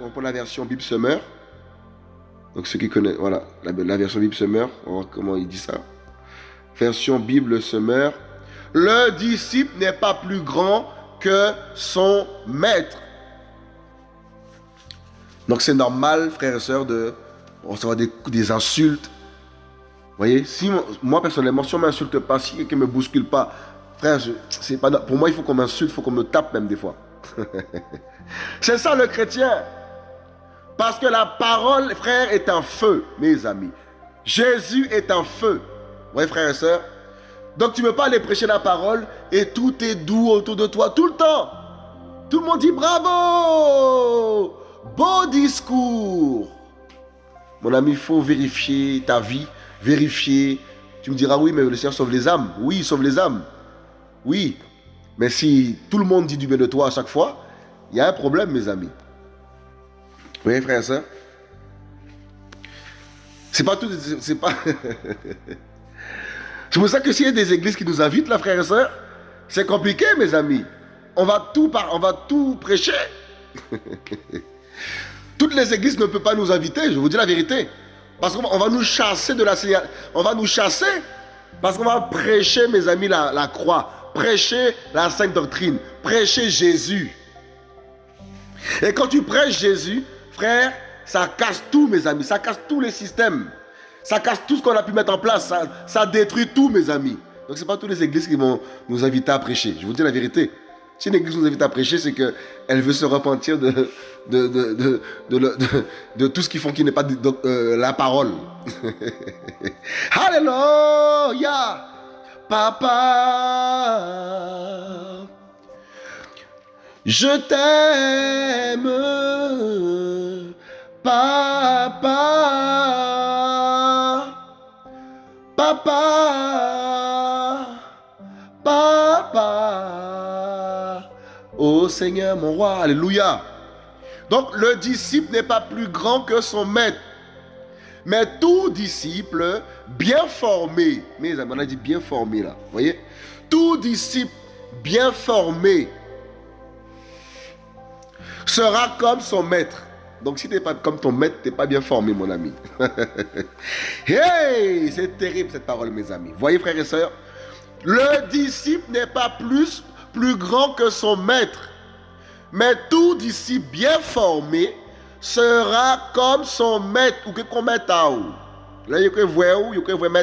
on prend la version Bible Summer. Donc ceux qui connaissent, voilà, la, version Bible Summer, on va voir comment il dit ça. Version Bible Summer. Le disciple n'est pas plus grand que son maître. Donc c'est normal, frères et sœurs, de recevoir des, des insultes. Vous voyez, si moi personnellement, si on ne m'insulte pas, si quelqu'un ne me bouscule pas, frère, c'est pas, pour moi il faut qu'on m'insulte, il faut qu'on me tape même des fois. c'est ça le chrétien. Parce que la parole, frère, est un feu, mes amis. Jésus est un feu. Vous voyez, frères et sœurs donc tu ne peux pas aller prêcher la parole et tout est doux autour de toi tout le temps. Tout le monde dit bravo, beau discours. Mon ami, il faut vérifier ta vie, vérifier. Tu me diras oui, mais le Seigneur sauve les âmes. Oui, il sauve les âmes. Oui. Mais si tout le monde dit du bien de toi à chaque fois, il y a un problème, mes amis. Oui, frère et soeur. C'est pas tout. C'est pas. C'est pour ça que s'il y a des églises qui nous invitent, là, frères et sœurs, c'est compliqué, mes amis. On va tout, on va tout prêcher. Toutes les églises ne peuvent pas nous inviter, je vous dis la vérité. Parce qu'on va nous chasser de la On va nous chasser parce qu'on va prêcher, mes amis, la croix. Prêcher la sainte doctrine. Prêcher Jésus. Et quand tu prêches Jésus, frère, ça casse tout, mes amis. Ça casse tous les systèmes. Ça casse tout ce qu'on a pu mettre en place. Ça, détruit tout, mes amis. Donc, ce n'est pas toutes les églises qui vont nous inviter à prêcher. Je vous dis la vérité. Si une église nous invite à prêcher, c'est qu'elle veut se repentir de tout ce qu'ils font qui n'est pas euh, la parole. Alléluia! Papa, je t'aime, papa, papa, papa. Oh Seigneur, mon roi, alléluia. Donc le disciple n'est pas plus grand que son maître. Mais tout disciple bien formé, mais on a dit bien formé là, vous voyez? Tout disciple bien formé sera comme son maître. Donc si tu n'es pas comme ton maître, tu n'es pas bien formé, mon ami. hey, c'est terrible cette parole, mes amis. Voyez, frères et sœurs, le disciple n'est pas plus, grand que son maître. Mais tout disciple bien formé sera comme son maître ou que qu'on mette à Là, il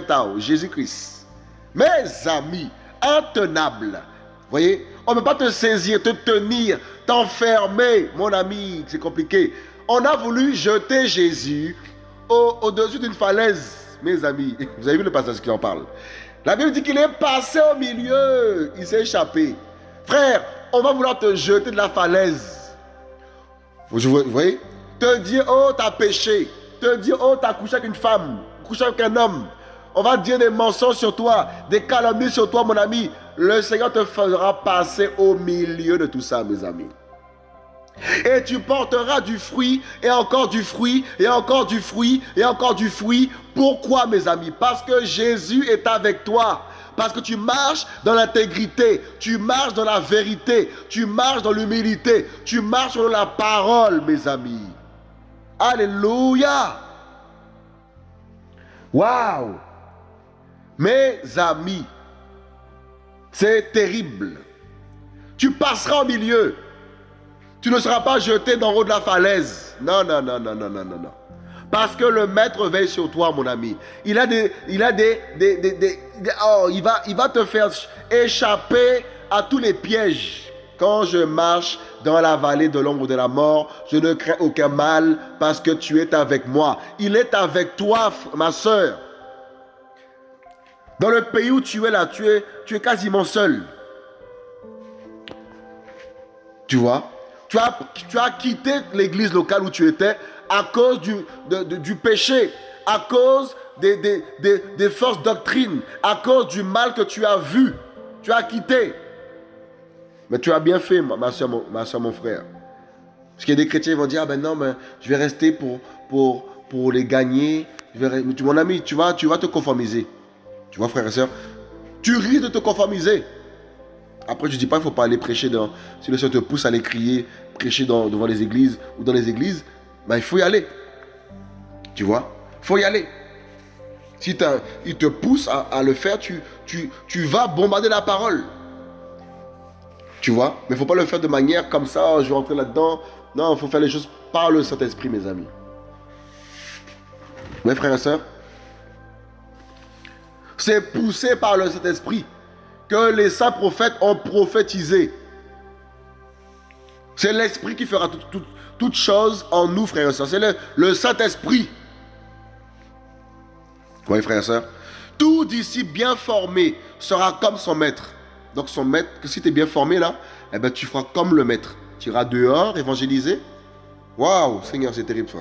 à Jésus-Christ. Mes amis, intenable. Voyez, on ne peut pas te saisir, te tenir, t'enfermer, mon ami, c'est compliqué. On a voulu jeter Jésus au-dessus d'une falaise, mes amis. Vous avez vu le passage qui en parle. La Bible dit qu'il est passé au milieu, il s'est échappé. Frère, on va vouloir te jeter de la falaise. Vous voyez? Te dire, oh, t'as péché. Te dire, oh, t'as couché avec une femme, couché avec un homme. On va dire des mensonges sur toi, des calomnies sur toi, mon ami. Le Seigneur te fera passer au milieu de tout ça, mes amis. Et tu porteras du fruit, et encore du fruit, et encore du fruit, et encore du fruit. Pourquoi, mes amis? Parce que Jésus est avec toi. Parce que tu marches dans l'intégrité, tu marches dans la vérité, tu marches dans l'humilité, tu marches dans la parole, mes amis. Alléluia. Waouh. Mes amis, c'est terrible. Tu passeras au milieu. Tu ne seras pas jeté le haut de la falaise. Non, non, non, non, non, non, non, non. Parce que le maître veille sur toi, mon ami. Il a des, il a des, des, des oh, il va, il va te faire échapper à tous les pièges. Quand je marche dans la vallée de l'ombre de la mort, je ne crains aucun mal parce que tu es avec moi. Il est avec toi, ma soeur. Dans le pays où tu es là, tu es, tu es quasiment seul. Tu vois? Tu as, tu as quitté l'église locale où tu étais à cause du, du péché, à cause des, des, des, des doctrines, à cause du mal que tu as vu. Tu as quitté. Mais tu as bien fait, ma soeur, mon, ma mon frère. Parce qu'il y a des chrétiens qui vont dire, ah ben non, mais je vais rester pour, pour, pour les gagner. Mon ami, tu vas, tu vas te conformiser. Tu vois, frère et soeur, tu risques de te conformiser. Après, je ne dis pas qu'il ne faut pas aller prêcher dans... Si le Seigneur te pousse à aller crier, prêcher devant les églises ou dans les églises, ben, il faut y aller. Tu vois? Il faut y aller. Si il te pousse à, le faire, tu, tu, tu vas bombarder la parole. Tu vois? Mais il ne faut pas le faire de manière comme ça, je vais rentrer là-dedans. Non, il faut faire les choses par le Saint-Esprit, mes amis. Mes frères et sœurs, c'est poussé par le Saint-Esprit que les saints prophètes ont prophétisé. C'est l'Esprit qui fera toutes choses en nous, frères et sœurs. C'est le, Saint-Esprit. Oui, frères et sœurs. Tout disciple bien formé sera comme son maître. Donc son maître, si tu es bien formé là, eh ben, tu feras comme le maître. Tu iras dehors évangéliser. Waouh, Seigneur, c'est terrible ça.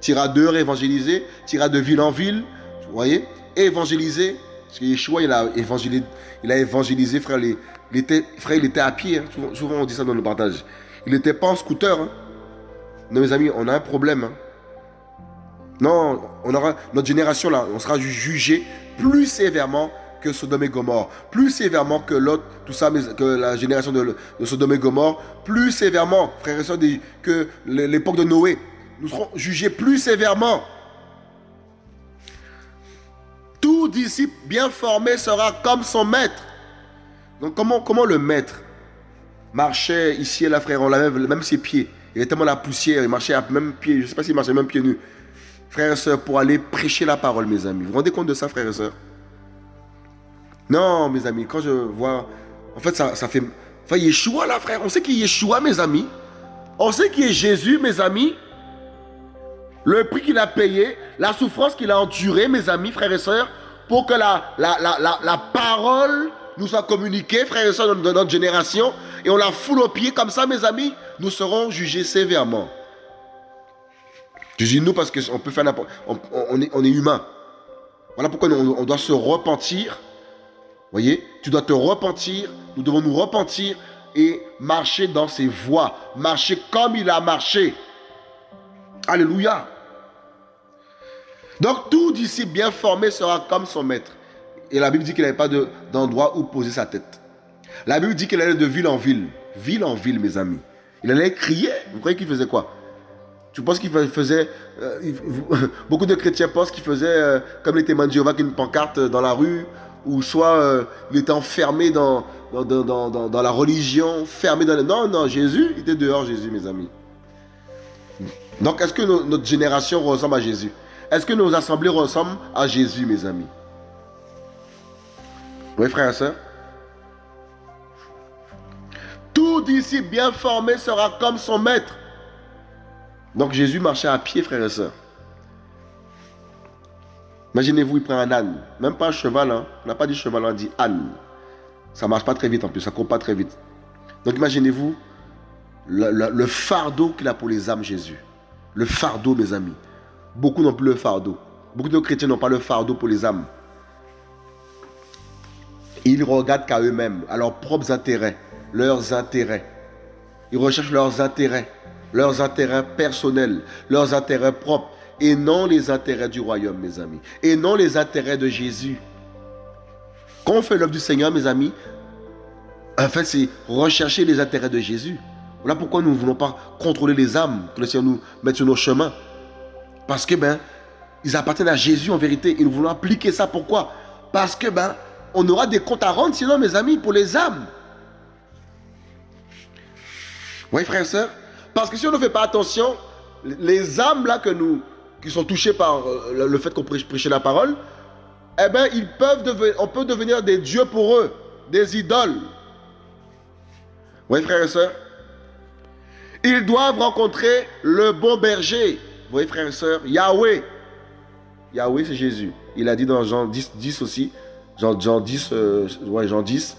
Tu iras dehors évangéliser, tu iras de ville en ville, vous voyez, évangéliser. Parce que Yeshua, il a évangélisé, il a frère, il, était, frère, à pied. Hein. Souvent, on dit ça dans le partage. Il n'était pas en scooter. Hein. Non, mes amis, on a un problème. Hein. Non, notre génération on sera jugé plus sévèrement que Sodome et Gomorre, plus sévèrement que l'autre, tout ça, que la génération de, Sodome et Gomorre, plus sévèrement, frères et sœurs, que l'époque de Noé. Nous serons jugés plus sévèrement. Tout disciple bien formé sera comme son maître. Donc comment, comment le maître marchait ici et là, frère, on l'avait même ses pieds. Il était tellement la poussière, il marchait à même pied, je ne sais pas s'il marchait même pieds nus. frères et sœurs, pour aller prêcher la parole, mes amis. Vous vous rendez compte de ça, frères et sœurs Non, mes amis, quand je vois... En fait, ça, ça fait... Enfin, Yeshua, là, frère, on sait est Yeshua, mes amis. On sait qu'il est Jésus, mes amis. Le prix qu'il a payé, la souffrance qu'il a endurée, mes amis, frères et sœurs, pour que la, parole nous soit communiquée, frères et sœurs de notre génération, et on la foule aux pieds comme ça, mes amis, nous serons jugés sévèrement. Je dis nous parce qu'on peut faire n'importe on, on, est, on est humain. Voilà pourquoi on, on doit se repentir. Voyez, tu dois te repentir. Nous devons nous repentir et marcher dans ses voies. Marcher comme il a marché. Alléluia. Donc tout disciple bien formé sera comme son maître. Et la Bible dit qu'il n'avait pas d'endroit où poser sa tête. La Bible dit qu'il allait de ville en ville. Ville en ville, mes amis. Il allait crier. Vous croyez qu'il faisait quoi? Tu penses qu'il faisait... Euh, beaucoup de chrétiens pensent qu'il faisait euh, comme les témoins de Jéhovah, une pancarte dans la rue, ou soit euh, il était enfermé dans, la religion, fermé dans... Non, non, Jésus, il était dehors, Jésus, mes amis. Donc, est-ce que notre génération ressemble à Jésus? Est-ce que nos assemblées ressemblent à Jésus, mes amis? Oui, frère et soeur Tout disciple bien formé sera comme son maître. Donc, Jésus marchait à pied, frère et soeur. Imaginez-vous, il prend un âne. Même pas un cheval. Hein. On n'a pas dit cheval, on dit âne. Ça marche pas très vite en plus, ça court pas très vite. Donc imaginez-vous le fardeau qu'il a pour les âmes, Jésus. Le fardeau, mes amis. Beaucoup n'ont plus le fardeau. Beaucoup de chrétiens n'ont pas le fardeau pour les âmes. Ils regardent qu'à eux-mêmes, à leurs propres intérêts, leurs intérêts. Ils recherchent leurs intérêts, leurs intérêts personnels, leurs intérêts propres, et non les intérêts du royaume, mes amis, et non les intérêts de Jésus. Quand on fait l'œuvre du Seigneur, mes amis, en fait, c'est rechercher les intérêts de Jésus. Voilà pourquoi nous ne voulons pas contrôler les âmes que le Seigneur nous mette sur nos chemins. Parce que, ben, ils appartiennent à Jésus en vérité. Et nous voulons appliquer ça. Pourquoi? Parce que, ben, on aura des comptes à rendre, sinon, mes amis, pour les âmes. Oui, frères et sœurs Parce que si on ne fait pas attention, les âmes là que nous, qui sont touchées par euh, le fait qu'on prêche la parole, eh bien, ils peuvent devenir, on peut devenir des dieux pour eux, des idoles. Oui, frères et sœurs ils doivent rencontrer le bon berger. Voyez, frères et sœurs, Yahweh. Yahweh, c'est Jésus. Il a dit dans Jean 10, 10 aussi, Jean, Jean 10, euh, Jean 10,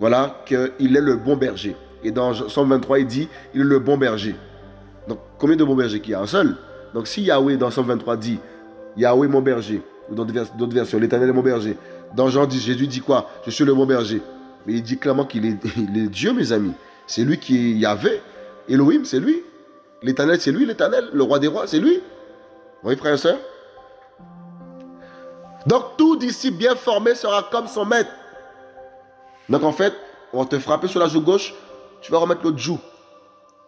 voilà, qu'il est le bon berger. Et dans Somme 23, il dit, il est le bon berger. Donc, combien de bons bergers qu'il y a? Un seul. Donc, si Yahweh, dans Somme 23, dit, Yahweh, mon berger, ou dans d'autres versions, l'éternel est mon berger. Dans Jean 10, Jésus dit quoi? Je suis le bon berger. Mais il dit clairement qu'il est, est Dieu, mes amis. C'est lui qui est Yahvé. Elohim, c'est lui. L'éternel, c'est lui, l'éternel. Le roi des rois, c'est lui. Vous voyez, frère et soeur Donc, tout disciple bien formé sera comme son maître. Donc, en fait, on va te frapper sur la joue gauche, tu vas remettre l'autre joue.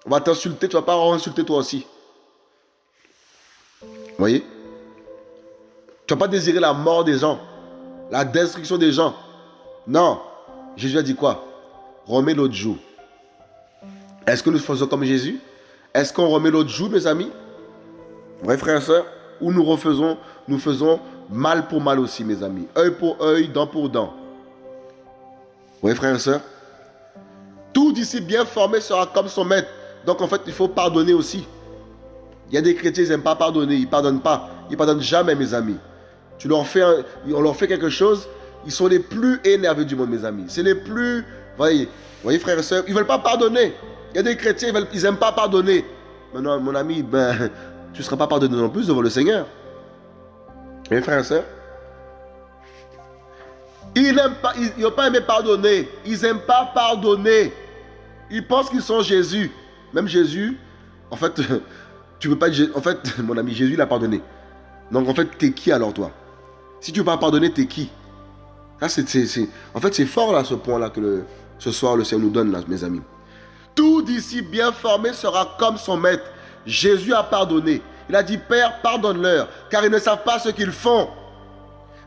On va t'insulter, tu vas pas insulter toi aussi. Vous voyez? Tu vas pas désirer la mort des gens, la destruction des gens. Non. Jésus a dit quoi? Remets l'autre joue. Est-ce que nous faisons comme Jésus? Est-ce qu'on remet l'autre joue, mes amis? Vrai frères et sœurs Ou nous refaisons, nous faisons mal pour mal aussi, mes amis? Œil pour œil, dent pour dent. Oui, frères et sœurs Tout disciple bien formé sera comme son maître. Donc en fait, il faut pardonner aussi. Il y a des chrétiens, ils n'aiment pas pardonner, ils ne pardonnent pas. Ils ne pardonnent jamais, mes amis. Tu leur fais on leur fait quelque chose, ils sont les plus énervés du monde, mes amis. C'est les plus... Voyez, voyez frères et sœurs, ils ne veulent pas pardonner. Il y a des chrétiens, ils n'aiment pas pardonner. Maintenant, mon ami, ben, tu ne seras pas pardonné non plus devant le Seigneur. Mes frères et sœurs, ils n'ont pas, pas aimé pardonner. Ils n'aiment pas pardonner. Ils pensent qu'ils sont Jésus. Même Jésus, en fait, tu veux pas En fait, mon ami, Jésus l'a pardonné. Donc, en fait, tu es qui alors, toi? Si tu ne veux pas pardonner, tu es qui? Ça, c'est, En fait, c'est fort là, ce point-là que ce soir, le Seigneur nous donne, là, mes amis. Tout disciple bien formé sera comme son maître. Jésus a pardonné. Il a dit, Père, pardonne-leur, car ils ne savent pas ce qu'ils font.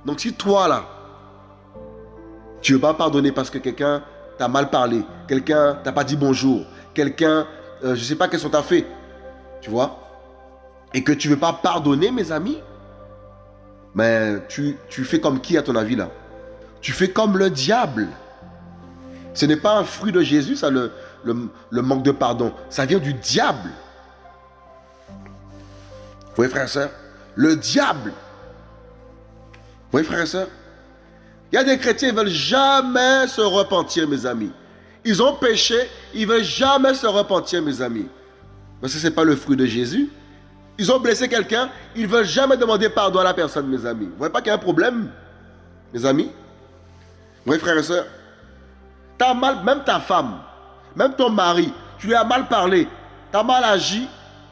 Donc si toi, là, tu ne veux pas pardonner parce que quelqu'un t'a mal parlé, quelqu'un t'a pas dit bonjour, quelqu'un, euh, je ne sais pas qu'est-ce qu'on t'a fait, tu vois et que tu ne veux pas pardonner, mes amis, mais tu, tu fais comme qui à ton avis là? Tu fais comme le diable. Ce n'est pas un fruit de Jésus, ça, le, le, manque de pardon. Ça vient du diable. Vous voyez, frère et soeur Le diable. Vous voyez, frère et soeur Il y a des chrétiens qui ne veulent jamais se repentir, mes amis. Ils ont péché, ils ne veulent jamais se repentir, mes amis. Mais ce n'est pas le fruit de Jésus. Ils ont blessé quelqu'un, ils ne veulent jamais demander pardon à la personne, mes amis. Vous voyez pas qu'il y a un problème, mes amis? Vous voyez, frères et sœurs T'as mal, même ta femme, même ton mari, tu lui as mal parlé, tu as mal agi,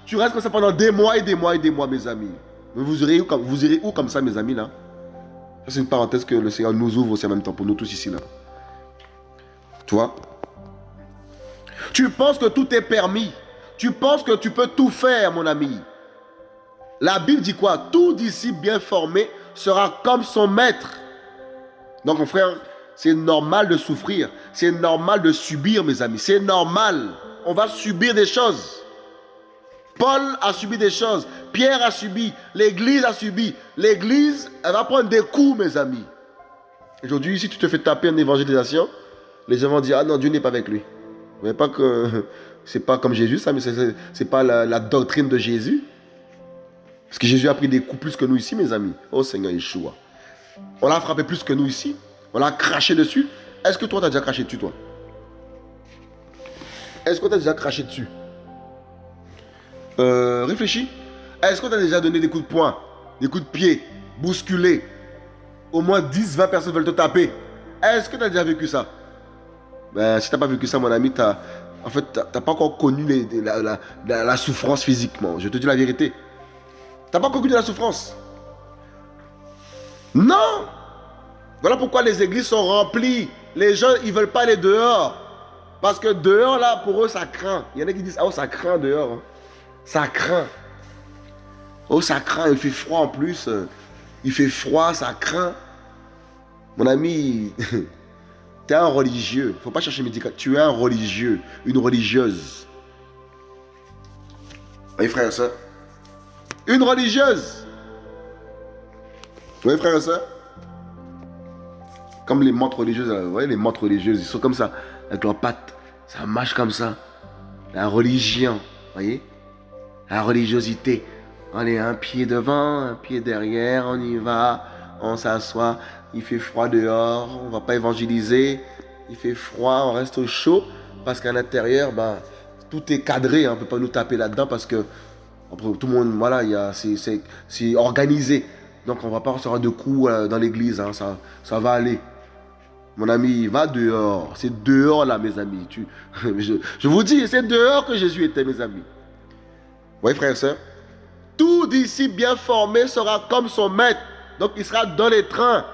tu restes comme ça pendant des mois et des mois et des mois, mes amis. où, vous irez où comme ça, mes amis, là? C'est une parenthèse que le Seigneur nous ouvre aussi en même temps pour nous tous ici, là. Tu vois? Tu penses que tout est permis. Tu penses que tu peux tout faire, mon ami. La Bible dit quoi? Tout disciple bien formé sera comme son maître. Donc, mon frère, c'est normal de souffrir. C'est normal de subir, mes amis. C'est normal. On va subir des choses. Paul a subi des choses. Pierre a subi. L'église a subi. L'église, elle va prendre des coups, mes amis. Aujourd'hui, si tu te fais taper en évangélisation, les gens vont dire Ah non, Dieu n'est pas avec lui. Vous voyez pas que c'est pas comme Jésus, ça, mais c'est pas la, la, doctrine de Jésus. Parce que Jésus a pris des coups plus que nous ici, mes amis. Oh Seigneur Yeshua. On l'a frappé plus que nous ici. On l'a craché dessus. Est-ce que toi, tu as déjà craché dessus, toi? Est-ce que tu as déjà craché dessus? Euh, Réfléchis. Est-ce que tu as déjà donné des coups de poing, des coups de pied, bousculé? Au moins 10, 20 personnes veulent te taper. Est-ce que tu as déjà vécu ça? Ben, Si tu n'as pas vécu ça, mon ami, as, en fait, tu n'as pas encore connu la, la, souffrance physiquement. Je te dis la vérité. Tu n'as pas encore connu la souffrance? Non voilà pourquoi les églises sont remplies. Les gens, ils ne veulent pas aller dehors. Parce que dehors, là, pour eux, ça craint. Il y en a qui disent, oh, ça craint dehors. Hein. Ça craint. Oh, ça craint. Il fait froid en plus. Il fait froid, ça craint. Mon ami, tu es un religieux. Faut pas chercher médical. Tu es un religieux, une religieuse. Oui, frère et soeur. Une religieuse. Oui, frère et soeur. Comme les montres religieuses, vous voyez, les montres religieuses, ils sont comme ça, avec leurs pattes. Ça marche comme ça. La religion, vous voyez La religiosité. On est un pied devant, un pied derrière, on y va, on s'assoit, il fait froid dehors, on va pas évangéliser, il fait froid, on reste au chaud, parce qu'à l'intérieur, ben, tout est cadré, on ne peut pas nous taper là-dedans parce que tout le monde, voilà, c'est organisé. Donc on ne va pas recevoir de coups euh, dans l'église, hein, ça, ça va aller. Mon ami, va dehors. C'est dehors là, mes amis. Je, vous dis, c'est dehors que Jésus était, mes amis. Oui, frère et soeur. Tout disciple bien formé sera comme son maître. Donc il sera dans les trains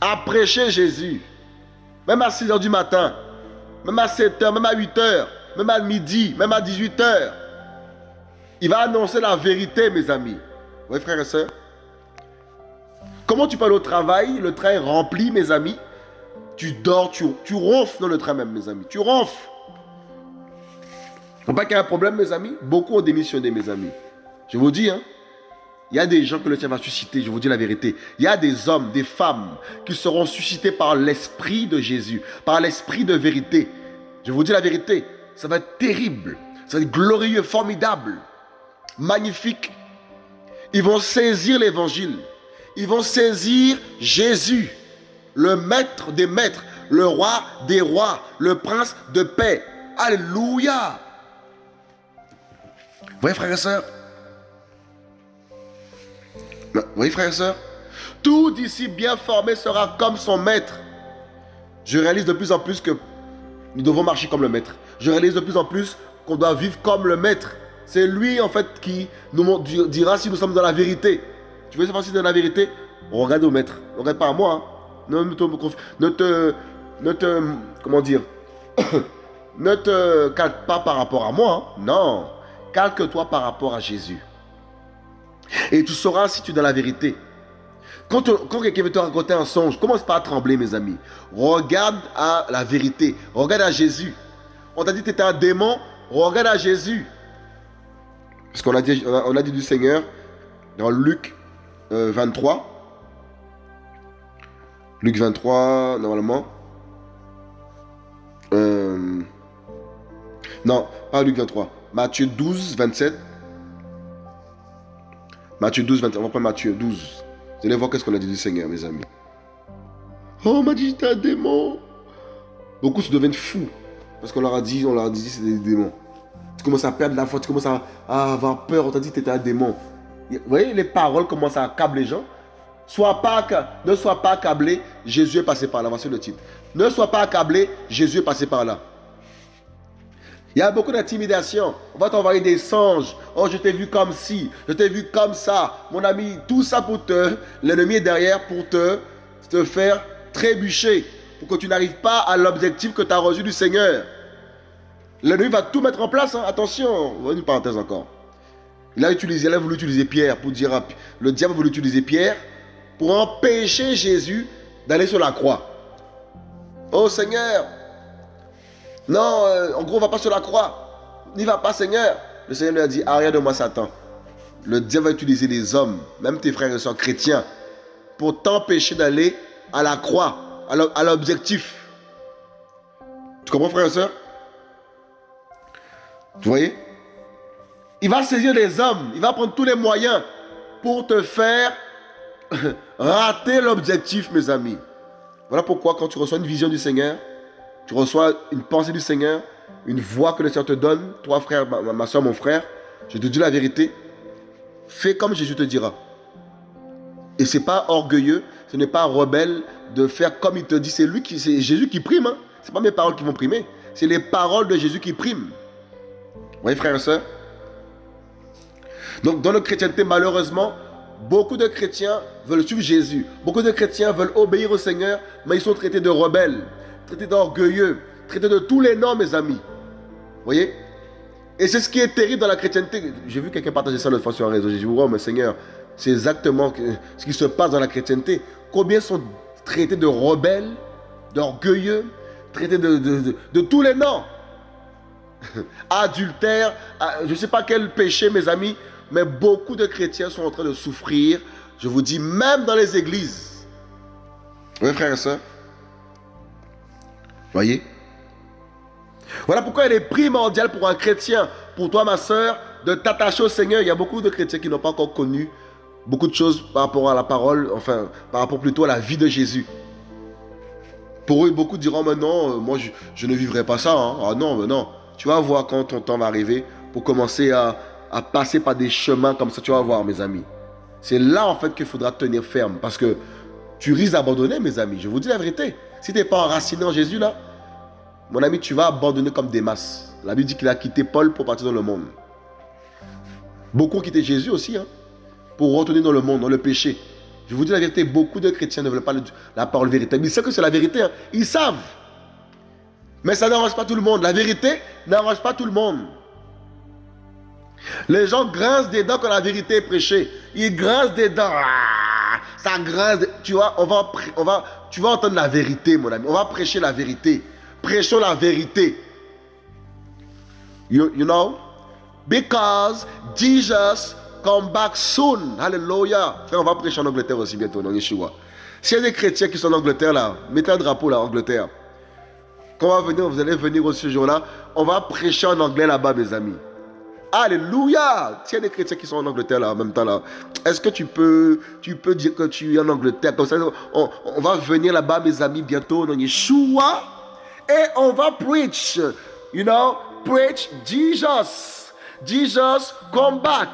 à prêcher Jésus. Même à 6 h du matin, même à 7 h, même à 8 h, même à midi, même à 18 h. Il va annoncer la vérité, mes amis. Oui, frère et soeur. Comment tu peux aller au travail Le train est rempli, mes amis. Tu dors, tu, tu ronfles dans le train même, mes amis. Tu ronfles. Faut pas qu'il y ait un problème, mes amis. Beaucoup ont démissionné, mes amis. Je vous dis, hein. Il y a des gens que le Seigneur va susciter, je vous dis la vérité. Il y a des hommes, des femmes qui seront suscités par l'esprit de Jésus, par l'esprit de vérité. Je vous dis la vérité, ça va être terrible, ça va être glorieux, formidable, magnifique. Ils vont saisir l'évangile ils vont saisir Jésus, le maître des maîtres, le roi des rois, le prince de paix. Alléluia. Vous voyez, frères et sœurs Vous voyez, frères et sœurs Tout d'ici bien formé sera comme son maître. Je réalise de plus en plus que nous devons marcher comme le maître. Je réalise de plus en plus qu'on doit vivre comme le maître. C'est lui, en fait, qui nous dira si nous sommes dans la vérité. Tu veux savoir si c'est la vérité? Regarde au maître. Regarde pas à moi. Hein. Ne, te, ne te, comment dire, ne te calque pas par rapport à moi. Hein. Non, calque-toi par rapport à Jésus. Et tu sauras si tu es dans la vérité. Quand, quelqu'un veut te raconter un songe, commence pas à trembler, mes amis. Regarde à la vérité. Regarde à Jésus. On t'a dit que tu étais un démon. Regarde à Jésus. Parce qu'on a on a, dit du Seigneur dans Luc 23. Euh, Luc 23, normalement. Euh, non, pas Luc 23. Matthieu 12, 27. Matthieu 12, 27. On va prendre Matthieu 12. Vous allez voir qu'est-ce qu'on a dit du Seigneur, mes amis. Oh, on m'a dit c'était un démon. Beaucoup se deviennent fous. Parce qu'on leur a dit, on leur a dit c'était des démons. Tu commences à perdre la foi, tu commences à, avoir peur. On t'a dit que tu étais un démon. Vous voyez, les paroles commencent à accabler les gens. Sois pas, ne sois pas accablé, Jésus est passé par là. Voici le titre. Ne sois pas accablé, Jésus est passé par là. Il y a beaucoup d'intimidation. On va t'envoyer des songes. Oh, je t'ai vu comme ci, je t'ai vu comme ça. Mon ami, tout ça pour te, l'ennemi est derrière pour te, te faire trébucher. Pour que tu n'arrives pas à l'objectif que tu as reçu du Seigneur. L'ennemi va tout mettre en place. Hein. Attention, une parenthèse encore. Il a, utilisé, il a voulu utiliser Pierre pour dire, le diable a voulu utiliser Pierre pour empêcher Jésus d'aller sur la croix. Oh Seigneur, non, euh, en gros, on va pas sur la croix. N'y va pas, Seigneur. Le Seigneur lui a dit, arrière de moi, Satan. Le diable va utiliser les hommes, même tes frères et soeurs chrétiens, pour t'empêcher d'aller à la croix, à l'objectif. Tu comprends, frères et soeurs Vous voyez? Il va saisir les hommes, il va prendre tous les moyens pour te faire rater l'objectif, mes amis. Voilà pourquoi quand tu reçois une vision du Seigneur, tu reçois une pensée du Seigneur, une voix que le Seigneur te donne, toi frère, ma, soeur, mon frère, je te dis la vérité, fais comme Jésus te dira. Et ce n'est pas orgueilleux, ce n'est pas rebelle de faire comme il te dit. C'est lui qui, c'est Jésus qui prime. Hein. Ce n'est pas mes paroles qui vont primer. C'est les paroles de Jésus qui priment. Vous voyez, frères et sœurs Donc, dans la chrétienté, malheureusement, beaucoup de chrétiens veulent suivre Jésus. Beaucoup de chrétiens veulent obéir au Seigneur, mais ils sont traités de rebelles traité d'orgueilleux, traité de tous les noms, mes amis. Vous voyez? Et c'est ce qui est terrible dans la chrétienté. J'ai vu quelqu'un partager ça l'autre fois sur un réseau. J'ai dit, oh, mais Seigneur, c'est exactement ce qui se passe dans la chrétienté. Combien sont traités de rebelles, d'orgueilleux, traités de, de, tous les noms? Adultère, ah, je ne sais pas quel péché, mes amis, mais beaucoup de chrétiens sont en train de souffrir. Je vous dis, même dans les églises. Oui, frères et sœurs Voyez? Voilà pourquoi il est primordial pour un chrétien, pour toi ma soeur, de t'attacher au Seigneur. Il y a beaucoup de chrétiens qui n'ont pas encore connu beaucoup de choses par rapport à la parole, enfin, par rapport plutôt à la vie de Jésus. Pour eux, beaucoup diront, mais non, euh, moi, je, ne vivrai pas ça. Hein. Ah non, mais non. Tu vas voir quand ton temps va arriver pour commencer à, à passer par des chemins comme ça. Tu vas voir, mes amis. C'est là, en fait, qu'il faudra tenir ferme. Parce que tu risques d'abandonner, mes amis. Je vous dis la vérité. Si tu n'es pas enraciné en Jésus, là, mon ami, tu vas abandonner comme des masses. La Bible dit qu'il a quitté Paul pour partir dans le monde. Beaucoup ont quitté Jésus aussi, hein, pour retourner dans le monde, dans le péché. Je vous dis la vérité, beaucoup de chrétiens ne veulent pas la parole véritable. Ils savent que c'est la vérité. Hein. Ils savent. Mais ça n'arrange pas tout le monde. La vérité n'arrange pas tout le monde. Les gens grincent des dents quand la vérité est prêchée. Ils grincent des dents. Ah, ça grince. Tu vois, on va, on va, tu vas entendre la vérité, mon ami. On va prêcher la vérité. Prêchons la vérité. You, you know? Because Jesus come back soon. Hallelujah. Frère, on va prêcher en Angleterre aussi bientôt, dans Yeshua. S'il y a des chrétiens qui sont en Angleterre là, mettez un drapeau là, Angleterre. Quand on va venir, vous allez venir aussi ce jour-là, on va prêcher en anglais là-bas, mes amis. Alléluia. S'il y des chrétiens qui sont en Angleterre là, en même temps là, est-ce que tu peux, tu peux dire que tu es en Angleterre? On, va venir là-bas, mes amis, bientôt dans Yeshua. Et on va preach, you know, preach Jesus. Jesus come back.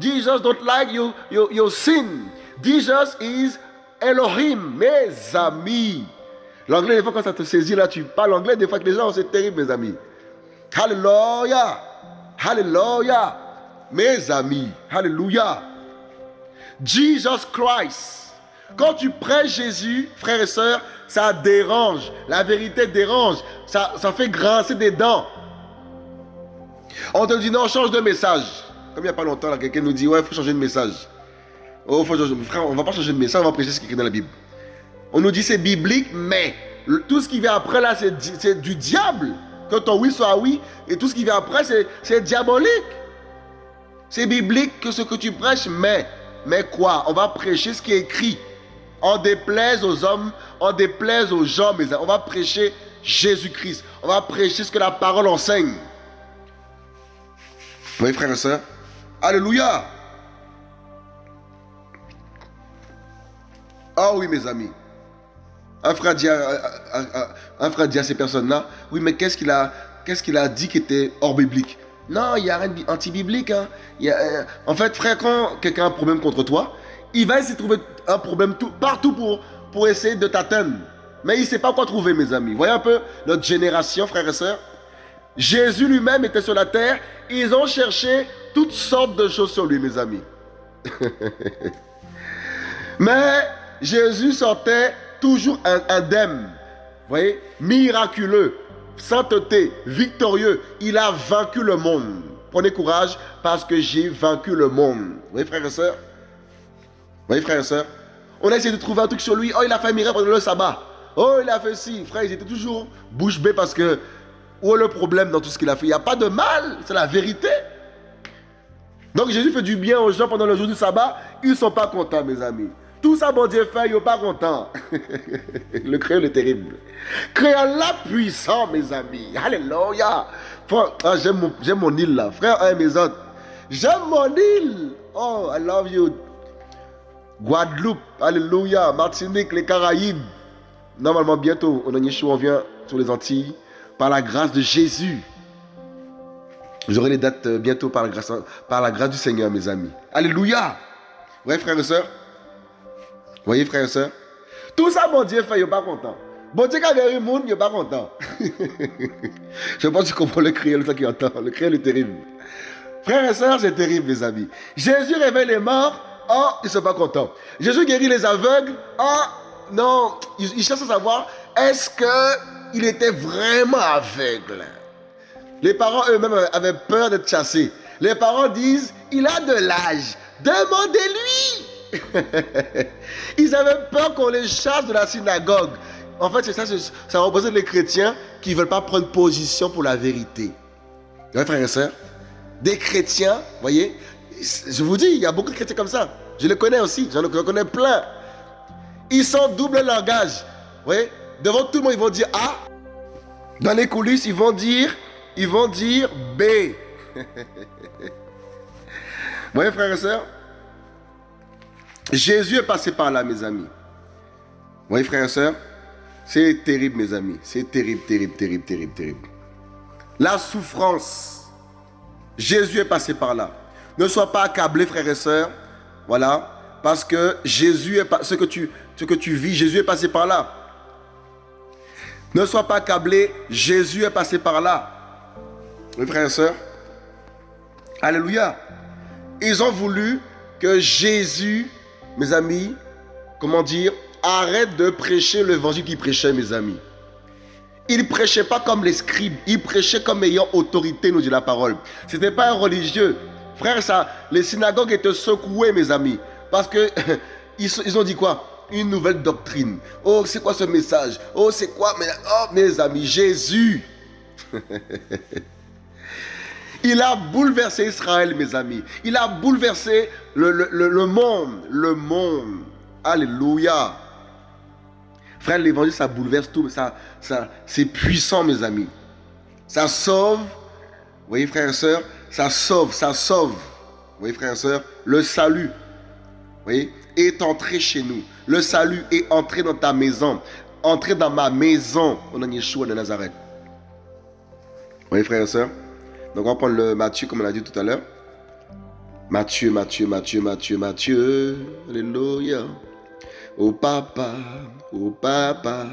Jesus don't like you, you, your sin. Jesus is Elohim, mes amis. L'anglais, des fois, quand ça te saisit, là, tu parles anglais, des fois que les gens, c'est terrible, mes amis. Hallelujah. Hallelujah. Mes amis. Hallelujah. Jesus Christ. Quand tu prêches Jésus, frères et sœurs, ça dérange. La vérité dérange. Ça, ça fait grincer des dents. On te dit non, change de message. Comme il n'y a pas longtemps, quelqu'un nous dit ouais, il faut changer de message. Oh, faut changer. Frère, on va pas changer de message, on va prêcher ce qui est écrit dans la Bible. On nous dit c'est biblique, mais tout ce qui vient après là, c'est du diable. Que ton oui soit oui, et tout ce qui vient après, c'est diabolique. C'est biblique que ce que tu prêches, mais, mais quoi? On va prêcher ce qui est écrit. On déplaise aux hommes, on déplaise aux gens, mais on va prêcher Jésus-Christ. On va prêcher ce que la parole enseigne. Oui, frères et sœurs. Alléluia. Ah oui, mes amis. Dit à ces personnes-là, oui, mais qu'est-ce qu'il a, dit qui était hors biblique? Non, il n'y a rien d'anti-biblique. Hein. Euh, en fait, frère, quand quelqu'un a un problème contre toi, il va essayer de trouver un problème tout, partout pour, pour essayer de t'atteindre. Mais il ne sait pas quoi trouver, mes amis. Voyez un peu notre génération, frères et sœurs. Jésus lui-même était sur la terre. Ils ont cherché toutes sortes de choses sur lui, mes amis. Mais Jésus sortait toujours indemne. Voyez? Miraculeux, sainteté, victorieux. Il a vaincu le monde. Prenez courage parce que j'ai vaincu le monde. Vous voyez, frères et sœurs? Vous voyez, frères et sœurs? On a essayé de trouver un truc sur lui. Oh, il a fait un miracle pendant le sabbat. Oh, il a fait ci. Frère, ils étaient toujours bouche bée parce que où est le problème dans tout ce qu'il a fait? Il n'y a pas de mal, c'est la vérité. Donc Jésus fait du bien aux gens pendant le jour du sabbat. Ils ne sont pas contents, mes amis. Tout ça, bon Dieu fait, sont pas contents. le créole est terrible. Créole là puissant, mes amis. Alléluia. Ah, j'aime mon, île là. Frère, un mes autres. J'aime mon île. Oh, I love you. Guadeloupe. Alléluia. Martinique, les Caraïbes. Normalement, bientôt, on, on vient sur les Antilles par la grâce de Jésus. Aurez les dates euh, bientôt par la grâce, par la grâce du Seigneur, mes amis. Alléluia. Voyez, frères et sœurs Voyez, frères et sœurs Tout ça, mon Dieu fait, il n'est pas content. Bon Dieu, quand il y a monde, il n'est pas content. Je pense que tu comprends le cri, le qui entend. Le cri est terrible. Frères et sœurs, c'est terrible, mes amis. Jésus réveille les morts. Oh, ils ne sont pas contents. Jésus guérit les aveugles. Oh, non. Ils, cherchent à savoir, est-ce qu'il était vraiment aveugle? Les parents eux-mêmes avaient peur d'être chassés. Les parents disent, il a de l'âge. Demandez-lui. Ils avaient peur qu'on les chasse de la synagogue. En fait, c'est ça, ça représente les chrétiens qui ne veulent pas prendre position pour la vérité. Oui, frères et sœurs, des chrétiens, voyez, je vous dis, il y a beaucoup de chrétiens comme ça. Je les connais aussi, j'en connais plein. Ils sont double langage. voyez, devant tout le monde, ils vont dire A. Dans les coulisses, ils vont dire, ils vont dire B. Vous voyez, frères et sœurs, Jésus est passé par là, mes amis. Vous voyez, frères et sœurs C'est terrible, mes amis. C'est terrible, terrible, terrible, terrible, terrible. La souffrance. Jésus est passé par là. Ne sois pas accablé, frères et sœurs. Voilà. Parce que Jésus est ce que tu, ce que tu vis, Jésus est passé par là. Ne sois pas accablé, Jésus est passé par là. Oui, frères et sœurs. Alléluia. Ils ont voulu que Jésus mes amis, comment dire, arrête de prêcher l'évangile qu'il prêchait, mes amis. Il ne prêchait pas comme les scribes, il prêchait comme ayant autorité, nous dit la parole. Ce n'était pas un religieux. Frère, ça, les synagogues étaient secouées, mes amis. Parce que ils, ont dit quoi? Une nouvelle doctrine. Oh, c'est quoi ce message? Oh, c'est quoi Oh, mes amis, Jésus Il a bouleversé Israël, mes amis. Il a bouleversé le, monde. Le monde. Alléluia. Frère, l'évangile, ça bouleverse tout. Ça, ça, c'est puissant, mes amis. Ça sauve. Vous voyez, frères et sœurs, ça sauve, ça sauve. Vous voyez, frères et sœurs, le salut. Vous voyez, est entré chez nous. Le salut est entré dans ta maison. Entré dans ma maison. On a Yeshua de Nazareth. Vous voyez, frères et sœurs, donc on va prendre le Matthieu comme on a dit tout à l'heure. Matthieu, Matthieu, Matthieu, Matthieu, Matthieu. Alléluia. Au papa, au papa,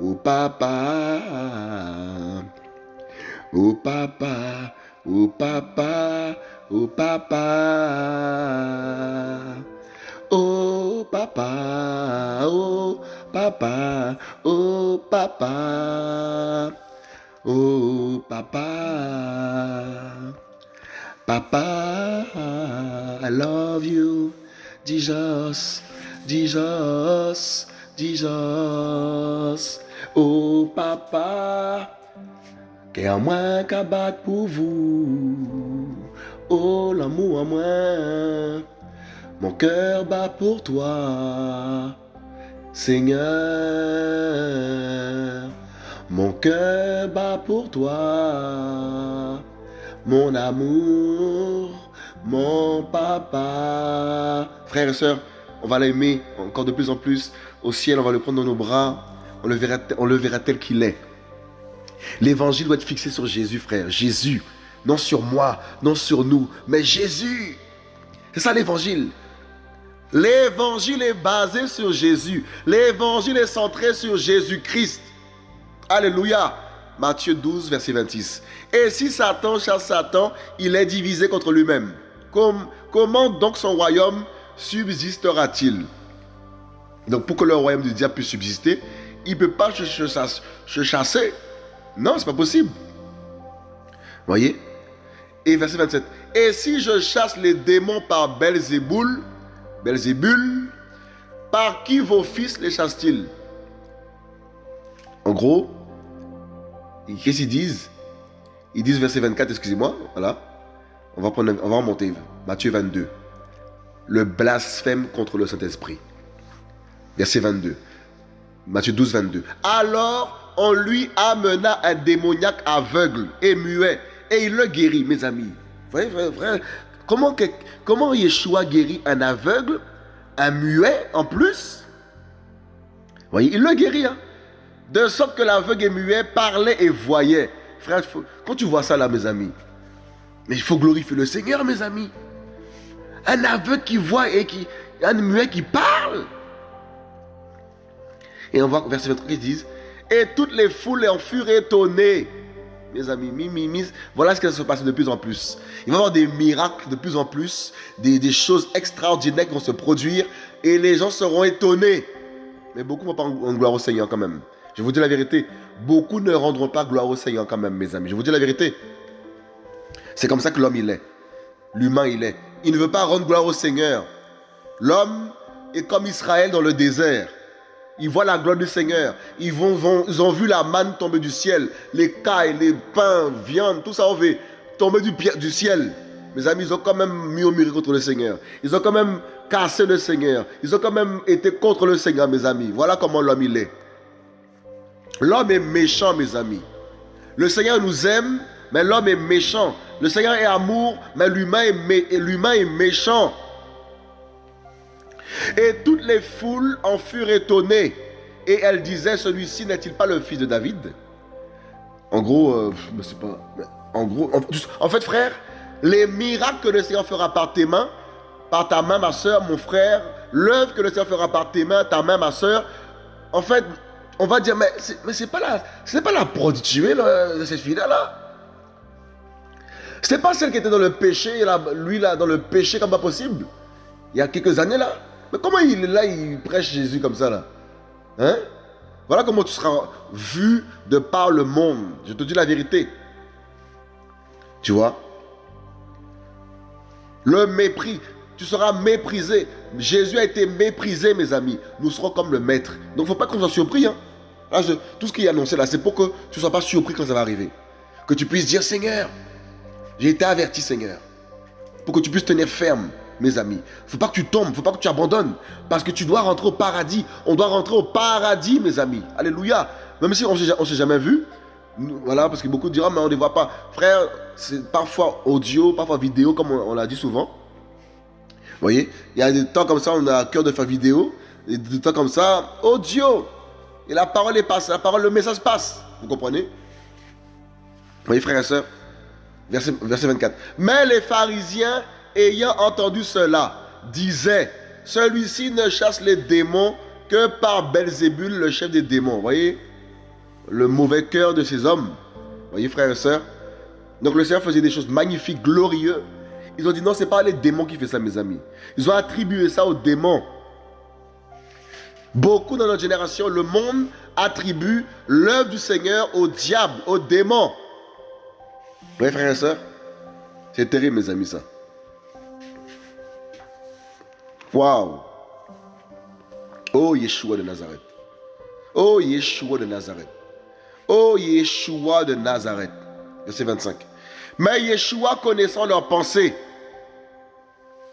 au papa. Au papa, au papa, au papa. Oh papa, oh papa, oh papa. Oh papa, papa, I love you, Jesus, Jesus, Jesus. Oh papa, qu'est-ce moins qu'à battre pour vous. Oh, l'amour en moi. Mon cœur bat pour toi. Seigneur, mon cœur bat pour toi. Mon amour, mon papa. Frères et sœurs, on va l'aimer encore de plus en plus. Au ciel, on va le prendre dans nos bras. On le verra, on le verra tel qu'il est. L'évangile doit être fixé sur Jésus, frère. Jésus. Non sur moi, non sur nous, mais Jésus. C'est ça l'évangile. L'évangile est basé sur Jésus. L'évangile est centré sur Jésus-Christ. Alléluia. Matthieu 12, verset 26. Et si Satan chasse Satan, il est divisé contre lui-même. comment donc son royaume subsistera-t-il? Donc pour que le royaume du diable puisse subsister, il ne peut pas se, chasser. Non, c'est pas possible. Voyez? Et verset 27. Et si je chasse les démons par Belzéboul, Belzébul, par qui vos fils les chassent-ils? En gros, qu'est-ce qu'ils disent? Ils disent verset 24, excusez-moi, voilà. On va, prendre, on va remonter. Matthieu 22. Le blasphème contre le Saint-Esprit. Verset 22. Matthieu 12, 22. Alors on lui amena un démoniaque aveugle et muet et il le guérit, mes amis. Vous voyez, comment, comment Yeshua guérit un aveugle, un muet en plus? Vous voyez, il le guérit. Hein? De sorte que l'aveugle et muet parlait et voyait. Frère, quand tu vois ça là, mes amis, mais il faut glorifier le Seigneur, mes amis. Un aveugle qui voit et qui. Un muet qui parle. Et on voit verset 23 qui disent Et toutes les foules en furent étonnées. Mes amis, mi, voilà ce qui va se passer de plus en plus. Il va y avoir des miracles de plus en plus, des, choses extraordinaires qui vont se produire et les gens seront étonnés. Mais beaucoup ne vont pas en gloire au Seigneur quand même. Je vous dis la vérité. Beaucoup ne rendront pas gloire au Seigneur quand même, mes amis. Je vous dis la vérité. C'est comme ça que l'homme il est. L'humain il est. Il ne veut pas rendre gloire au Seigneur. L'homme est comme Israël dans le désert. Ils voient la gloire du Seigneur. Ils, ont vu la manne tomber du ciel. Les cailles, les pains, viande, tout ça on veut tomber du, du ciel. Mes amis, ils ont quand même murmuré contre le Seigneur. Ils ont quand même cassé le Seigneur. Ils ont quand même été contre le Seigneur, mes amis. Voilà comment l'homme il est. L'homme est méchant, mes amis. Le Seigneur nous aime, mais l'homme est méchant. Le Seigneur est amour, mais l'humain est, méchant. Et toutes les foules en furent étonnées. Et elles disaient, celui-ci n'est-il pas le fils de David? En gros, euh, mais c'est pas... En gros, en, fait, frère, les miracles que le Seigneur fera par tes mains, par ta main, ma soeur, mon frère, l'œuvre que le Seigneur fera par tes mains, ta main, ma soeur, en fait, on va dire, mais c'est pas la, pas la de cette fille-là, C'est pas celle qui était dans le péché, là, lui, là, dans le péché comme pas possible, il y a quelques années, là. Mais comment il est là, il prêche Jésus comme ça là? Hein? Voilà comment tu seras vu de par le monde. Je te dis la vérité. Tu vois? Le mépris. Tu seras méprisé. Jésus a été méprisé, mes amis. Nous serons comme le maître. Donc, il ne faut pas qu'on soit surpris. Hein. Tout ce qui est annoncé là, c'est pour que tu ne sois pas surpris quand ça va arriver. Que tu puisses dire, Seigneur, j'ai été averti, Seigneur. Pour que tu puisses tenir ferme mes amis. Faut pas que tu tombes, faut pas que tu abandonnes. Parce que tu dois rentrer au paradis. On doit rentrer au paradis, mes amis. Alléluia. Même si on ne s'est jamais vu. Voilà, parce que beaucoup diront, mais on ne les voit pas. Frère, c'est parfois audio, parfois vidéo, comme on, l'a dit souvent. Vous voyez Il y a des temps comme ça, on a cœur de faire vidéo. Et des temps comme ça, audio. Et la parole est passe, la parole, le message passe. Vous comprenez? Vous voyez, frères et sœurs verset, verset 24. Mais les pharisiens ayant entendu cela, disait, celui-ci ne chasse les démons que par Belzébul, le chef des démons. Vous voyez? Le mauvais cœur de ces hommes. Vous voyez, frères et sœurs Donc le Seigneur faisait des choses magnifiques, glorieuses. Ils ont dit non, c'est pas les démons qui font ça, mes amis. Ils ont attribué ça aux démons. Beaucoup dans notre génération, le monde attribue l'œuvre du Seigneur au diable, aux démons. Vous voyez, frères et sœurs C'est terrible, mes amis, ça. Waouh! Oh Yeshua de Nazareth. Oh Yeshua de Nazareth. Oh Yeshua de Nazareth. Verset 25. Mais Yeshua connaissant leurs pensées,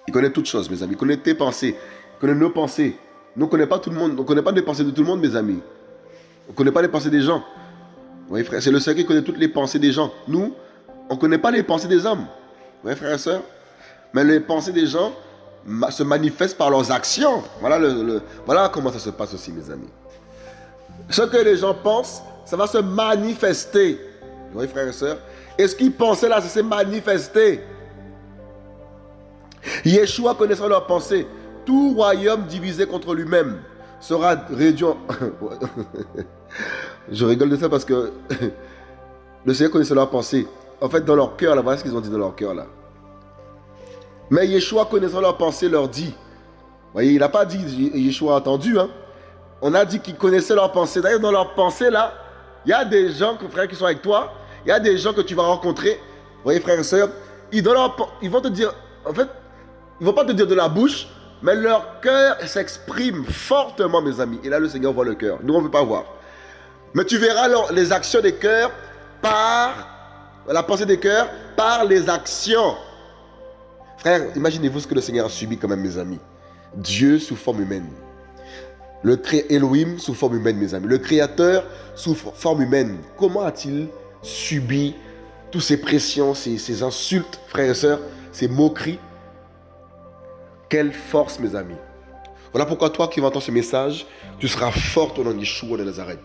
il connaît toutes choses, mes amis. Il connaît tes pensées. Il connaît nos pensées. Nous, on ne connaît pas tout le monde. On pas les pensées de tout le monde, mes amis. On ne connaît pas les pensées des gens. Vous frère, c'est le Seigneur qui connaît toutes les pensées des gens. Nous, on ne connaît pas les pensées des hommes. Vous voyez, frère et soeur Mais les pensées des gens se manifestent par leurs actions. Voilà, comment ça se passe aussi, mes amis. Ce que les gens pensent, ça va se manifester. Vous voyez, frère et soeur Et ce qu'ils pensaient là, ça s'est manifesté. Yeshua connaissant leurs pensées, tout royaume divisé contre lui-même sera réduit en... Je rigole de ça parce que le Seigneur connaissait leurs pensées. En fait, dans leur cœur, là, voilà ce qu'ils ont dit dans leur cœur, là. Mais Yeshua, connaissant leurs pensées, leur dit. Vous voyez, il n'a pas dit, Yeshua a entendu, hein. On a dit qu'il connaissait leurs pensées. D'ailleurs, dans leurs pensées, là, il y a des gens, frères, qui sont avec toi. Il y a des gens que tu vas rencontrer. Vous voyez, frères et sœurs, ils, ils vont te dire, en fait, ils ne vont pas te dire de la bouche, mais leur cœur s'exprime fortement, mes amis. Et là, le Seigneur voit le cœur. Nous, on ne veut pas voir. Mais tu verras les actions des cœurs par la pensée des cœurs, par les actions. Frère, imaginez-vous ce que le Seigneur a subi quand même, mes amis. Dieu sous forme humaine. Le cré Elohim sous forme humaine, mes amis. Le Créateur sous forme humaine. Comment a-t-il subi toutes ces pressions, ces, ces insultes, frères et sœurs, ces moqueries? Quelle force, mes amis. Voilà pourquoi toi qui vas entendre ce message, tu seras forte au nom de Yeshua de Nazareth.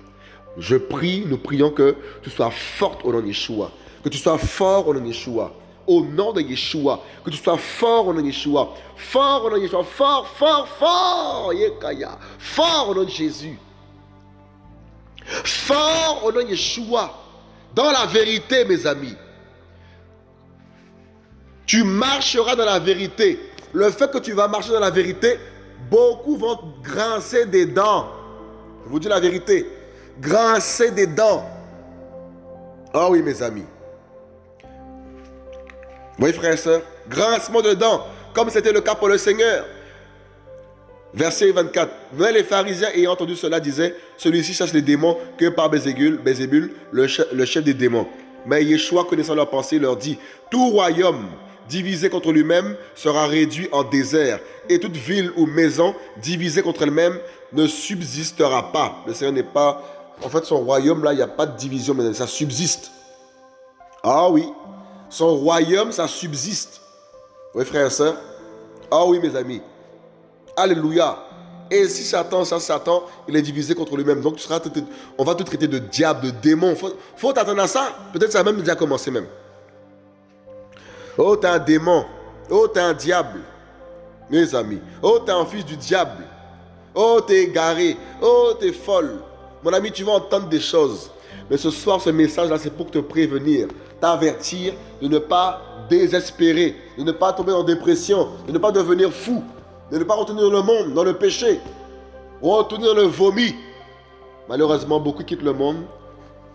Je prie, nous prions que tu sois forte au nom de Yeshua. Que tu sois fort au nom de Yeshua. Au nom de Yeshua. Que tu sois fort au nom de Yeshua. Fort au nom de Yeshua. Fort, fort, fort. Yekaya. Fort au nom de Jésus. Fort au nom de Yeshua. Dans la vérité, mes amis. Tu marcheras dans la vérité le fait que tu vas marcher dans la vérité, beaucoup vont grincer des dents. Je vous dis la vérité. Grincer des dents. Ah oui, mes amis. Oui, frères et sœurs. Grincement de dents. Comme c'était le cas pour le Seigneur. Verset 24. Mais les pharisiens ayant entendu cela disaient Celui-ci chasse les démons que par Bézébul, le, chef, le chef des démons. Mais Yeshua, connaissant leurs pensées, leur dit Tout royaume divisé contre lui-même sera réduit en désert, et toute ville ou maison divisée contre elle-même ne subsistera pas. Le Seigneur n'est pas... En fait, son royaume, là, il n'y a pas de division, mais ça subsiste. Ah oui, son royaume, ça subsiste. Oui, frères et sœurs Ah oui, mes amis. Alléluia. Et si Satan, ça, Satan, il est divisé contre lui-même. Donc, tu seras, on va te traiter de diable, de démon. Faut, faut t'attendre à ça. Peut-être ça a même déjà commencé même. Oh, t'es un démon. Oh, t'es un diable. Mes amis. Oh, t'es un fils du diable. Oh, t'es égaré. Oh, t'es folle. Mon ami, tu vas entendre des choses. Mais ce soir, ce message-là, c'est pour te prévenir, t'avertir de ne pas désespérer, de ne pas tomber en dépression, de ne pas devenir fou, de ne pas retenir le monde dans le péché, retenir le vomi. Malheureusement, beaucoup quittent le monde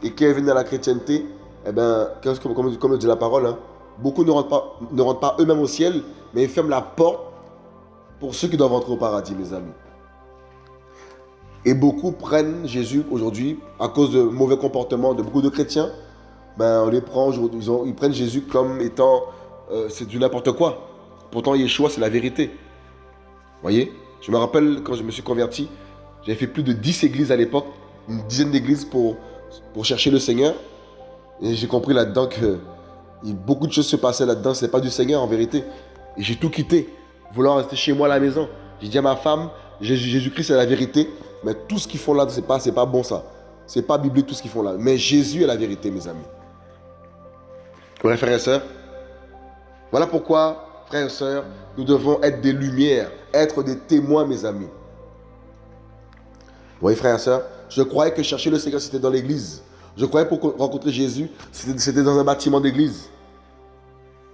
et qui viennent à la chrétienté, eh bien, comme, comme, comme dit la parole, hein, Beaucoup ne rentrent pas, ne eux-mêmes au ciel, mais ils ferment la porte pour ceux qui doivent entrer au paradis, mes amis. Et beaucoup prennent Jésus aujourd'hui, à cause de mauvais comportements de beaucoup de chrétiens, ben ils, prennent Jésus comme étant, euh, c'est du n'importe quoi. Pourtant, Yeshua, c'est la vérité. Voyez? Je me rappelle quand je me suis converti, j'avais fait plus de 10 églises à l'époque, une dizaine d'églises pour, pour chercher le Seigneur. Et j'ai compris là-dedans que beaucoup de choses se passaient là-dedans. Ce n'est pas du Seigneur en vérité. Et j'ai tout quitté, voulant rester chez moi à la maison. J'ai dit à ma femme, Jésus-Christ c'est la vérité, mais tout ce qu'ils font là, ce n'est pas, pas bon ça. Ce n'est pas biblique tout ce qu'ils font là. Mais Jésus est la vérité, mes amis. Ouais, frères et sœurs. Voilà pourquoi, frères et sœurs, nous devons être des lumières, être des témoins, mes amis. Oui, frères et sœurs, je croyais que chercher le Seigneur, c'était dans l'église. Je croyais pour rencontrer Jésus, c'était dans un bâtiment d'église.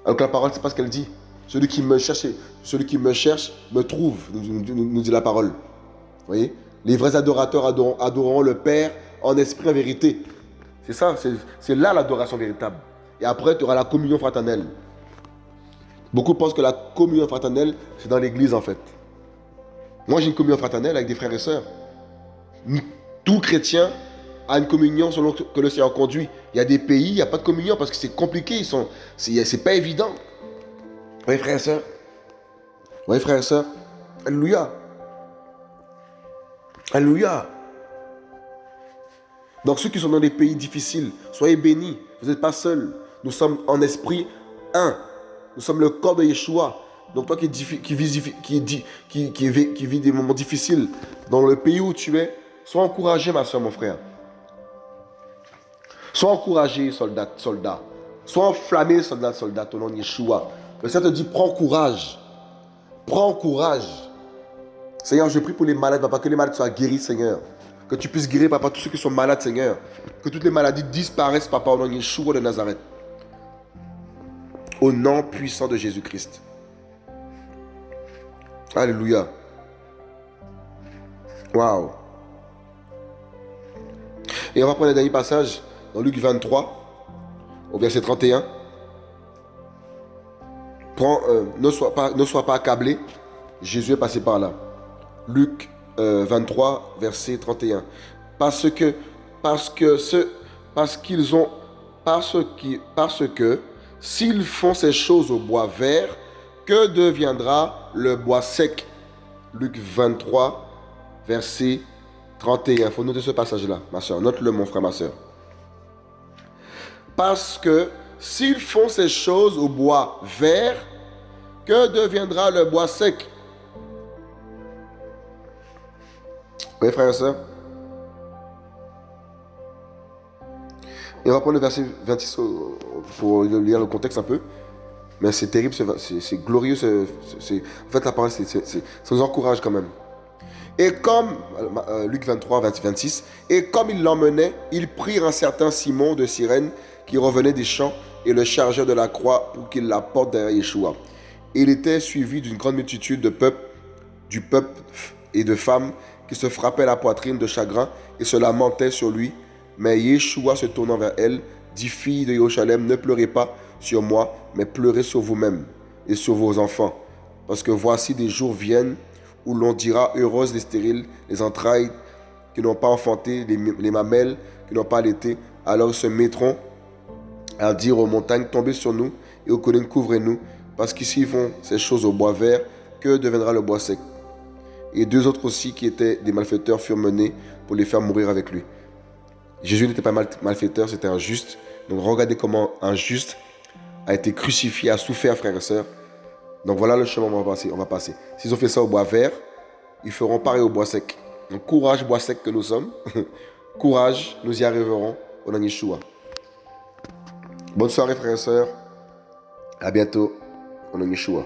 Alors que la parole, c'est pas ce qu'elle dit. Celui qui me cherche, celui qui me cherche me trouve, nous, dit la parole. Vous voyez? Les vrais adorateurs adoreront, le Père en esprit, en vérité. C'est ça, c'est là l'adoration véritable. Et après, tu auras la communion fraternelle. Beaucoup pensent que la communion fraternelle, c'est dans l'église en fait. Moi, j'ai une communion fraternelle avec des frères et sœurs. Tout chrétien à une communion selon que le Seigneur conduit. Il y a des pays, il n'y a pas de communion parce que c'est compliqué, sont, c'est pas évident. Oui, frère et soeur. Oui, frère et soeur. Alléluia. Alléluia. Donc ceux qui sont dans des pays difficiles, soyez bénis. Vous n'êtes pas seuls. Nous sommes en esprit un. Nous sommes le corps de Yeshua. Donc toi qui, qui, vis, qui, vis des moments difficiles dans le pays où tu es, sois encouragé ma soeur, mon frère. Sois encouragé, soldat, soldat. Sois enflammé, soldat, soldat, au nom de Yeshua. Le Seigneur te dit, prends courage. Prends courage. Seigneur, je prie pour les malades, papa, que les malades soient guéris, Seigneur. Que tu puisses guérir, papa, tous ceux qui sont malades, Seigneur. Que toutes les maladies disparaissent, papa, au nom de Yeshua de Nazareth. Au nom puissant de Jésus-Christ. Alléluia. Waouh. Et on va prendre le dernier passage dans Luc 23, au verset 31. Prends, euh, ne, sois pas, accablé. Jésus est passé par là. Luc 23, euh, verset 31. Parce que, parce que, ce, parce qu'ils ont, parce, qui, parce que, s'ils font ces choses au bois vert, que deviendra le bois sec? Luc 23, verset 31. Il faut noter ce passage-là, ma soeur. Note-le, mon frère, ma soeur. Parce que s'ils font ces choses au bois vert, que deviendra le bois sec? Oui, frère et soeur. Et on va prendre le verset 26 pour lire le contexte un peu. Mais c'est terrible, c'est glorieux. en fait, la parole, ça nous encourage quand même. Et comme, euh, Luc 23, 26, et comme ils l'emmenaient, ils prirent un certain Simon de Cyrène qui revenait des champs et le chargèrent de la croix pour qu'il la porte derrière Yeshua. Il était suivi d'une grande multitude de peuple, du peuple et de femmes qui se frappaient la poitrine de chagrin et se lamentaient sur lui. Mais Yeshua se tournant vers elle, dit Fille de Yerushalem, ne pleurez pas sur moi, mais pleurez sur vous-même et sur vos enfants. Parce que voici des jours viennent où l'on dira Heureuses les stériles, les entrailles qui n'ont pas enfanté, les, mamelles qui n'ont pas allaité. Alors se mettront à dire aux montagnes Tombez sur nous et aux collines couvrez-nous. Parce qu'ici font ces choses au bois vert, que deviendra le bois sec Et deux autres aussi qui étaient des malfaiteurs furent menés pour les faire mourir avec lui. Jésus n'était pas malfaiteur, c'était un juste. Donc regardez comment un juste a été crucifié, a souffert, frères et sœurs. Donc voilà le chemin où on va passer. On va passer. S'ils ont fait ça au bois vert, ils feront pareil au bois sec. Donc courage, bois sec que nous sommes. courage, nous y arriverons au nom Yeshua. Bonne soirée, frères et sœurs. À bientôt au nom Yeshua.